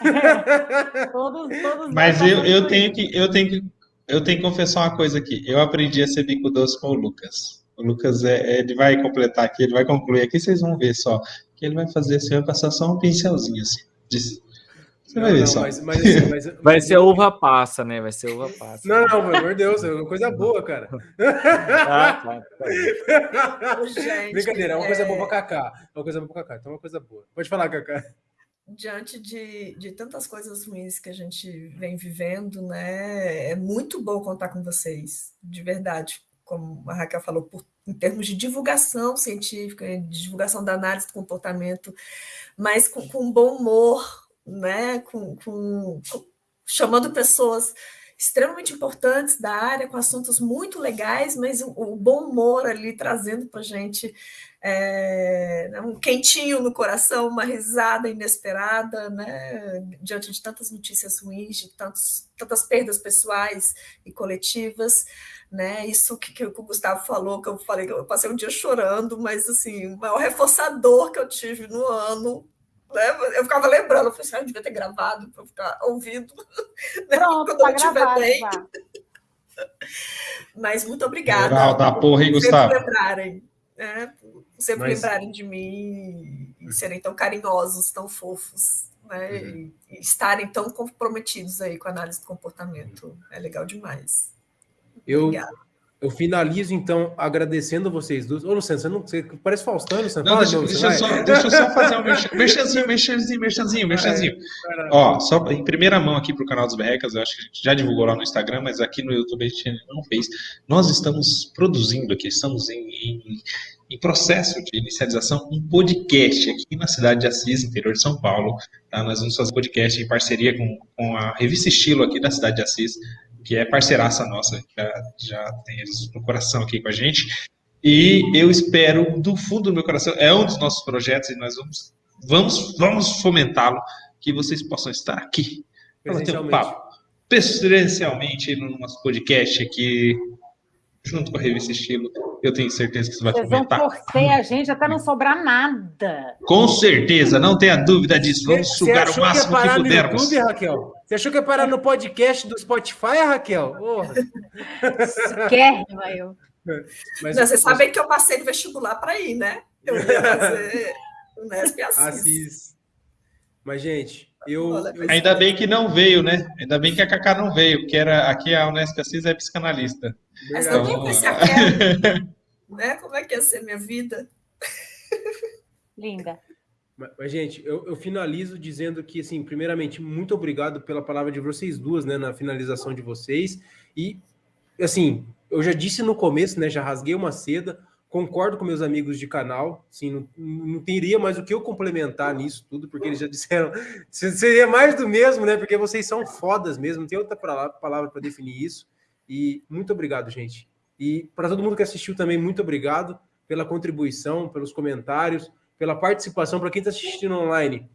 todos, todos Mas eu, eu tenho que eu tenho que eu tenho que confessar uma coisa aqui. Eu aprendi a ser bico doce com o Lucas. O Lucas é, ele vai completar aqui, ele vai concluir aqui, vocês vão ver só. Que ele vai fazer assim, vai passar só um pincelzinho assim. De... Você não, vai ver não, só. Mas, mas, assim, mas, vai ser uva passa, né? Vai ser uva passa. Não, não, pelo amor de Deus, é uma coisa boa, cara. Ah, tá, tá. Gente, Brincadeira, é uma coisa boa pra Cacá. É uma coisa boa pra Cacá, então é uma coisa boa. Pode falar, Cacá diante de, de tantas coisas ruins que a gente vem vivendo, né? É muito bom contar com vocês, de verdade, como a Raquel falou, por, em termos de divulgação científica, de divulgação da análise do comportamento, mas com, com bom humor, né? Com, com, com, chamando pessoas extremamente importantes da área, com assuntos muito legais, mas o, o bom humor ali trazendo para a gente é, um quentinho no coração, uma risada inesperada, né, diante de tantas notícias ruins, de tantos, tantas perdas pessoais e coletivas. Né, isso que, que, o Gustavo falou, que eu falei que eu passei um dia chorando, mas assim, o maior reforçador que eu tive no ano né? Eu ficava lembrando, eu falei assim, ah, eu devia ter gravado para ficar ouvindo né? Pronto, quando tá eu estiver bem. Já. Mas muito obrigada. Moral da porra, hein, Gustavo? lembrarem, né? Sempre Mas... lembrarem de mim e serem tão carinhosos, tão fofos, né? Uhum. E estarem tão comprometidos aí com a análise do comportamento. É legal demais. Eu, Obrigada. Eu finalizo, então, agradecendo vocês dois. Ô, Luciano, você não você parece Faustão, Luciano. Não, deixa, deixa, só, deixa, eu só fazer um merchanzinho, merchanzinho, merchanzinho, merchanzinho. Ó, só em primeira mão aqui para o canal dos Berrecas, eu acho que a gente já divulgou lá no Instagram, mas aqui no YouTube a gente não fez. Nós estamos produzindo aqui, estamos em, em, em processo de inicialização um podcast aqui na cidade de Assis, interior de São Paulo. Tá? Nós vamos fazer podcast em parceria com, com a revista Estilo aqui da cidade de Assis que é parceiraça nossa, já, já tem eles no coração aqui com a gente. E eu espero, do fundo do meu coração, é um dos nossos projetos e nós vamos, vamos, vamos fomentá-lo, que vocês possam estar aqui para ter um papo presencialmente no nosso podcast aqui, junto com a revista Estilo. Eu tenho certeza que isso vai Vocês fomentar. Vão torcer a gente até não sobrar nada. Com certeza, não tenha dúvida disso. Vamos você, sugar você o máximo que, que pudermos. YouTube, Raquel? Você achou que ia parar no podcast do Spotify, Raquel? Quer, eu. Mas, não, vocês sabem que eu passei no vestibular para ir, né? Eu ia fazer o Nesp Assis. Assis. Mas, gente, eu, eu, Ainda bem que não veio, né? Ainda bem que a Cacá não veio, porque era, aqui a Unesp Assis é psicanalista. Mas eu nem pensei né? Como é que ia ser minha vida? Linda. Mas, gente, eu, eu, finalizo dizendo que, assim, primeiramente, muito obrigado pela palavra de vocês duas, né, na finalização de vocês. E, assim, eu já disse no começo, né, já rasguei uma seda, concordo com meus amigos de canal, assim, não, não teria mais o que eu complementar nisso tudo, porque eles já disseram, seria mais do mesmo, né, porque vocês são fodas mesmo, não tem outra palavra para definir isso. E muito obrigado, gente. E para todo mundo que assistiu também, muito obrigado pela contribuição, pelos comentários, pela participação. Para quem está assistindo online,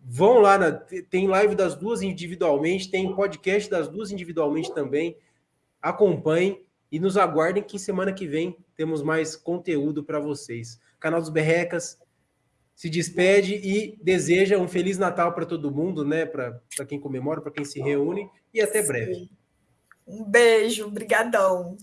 vão lá, na, tem live das duas individualmente, tem podcast das duas individualmente também. Acompanhem e nos aguardem que semana que vem temos mais conteúdo para vocês. Canal dos Berrecas se despede e deseja um feliz Natal para todo mundo, né? Para quem comemora, para quem se reúne e até breve. Um beijo, brigadão.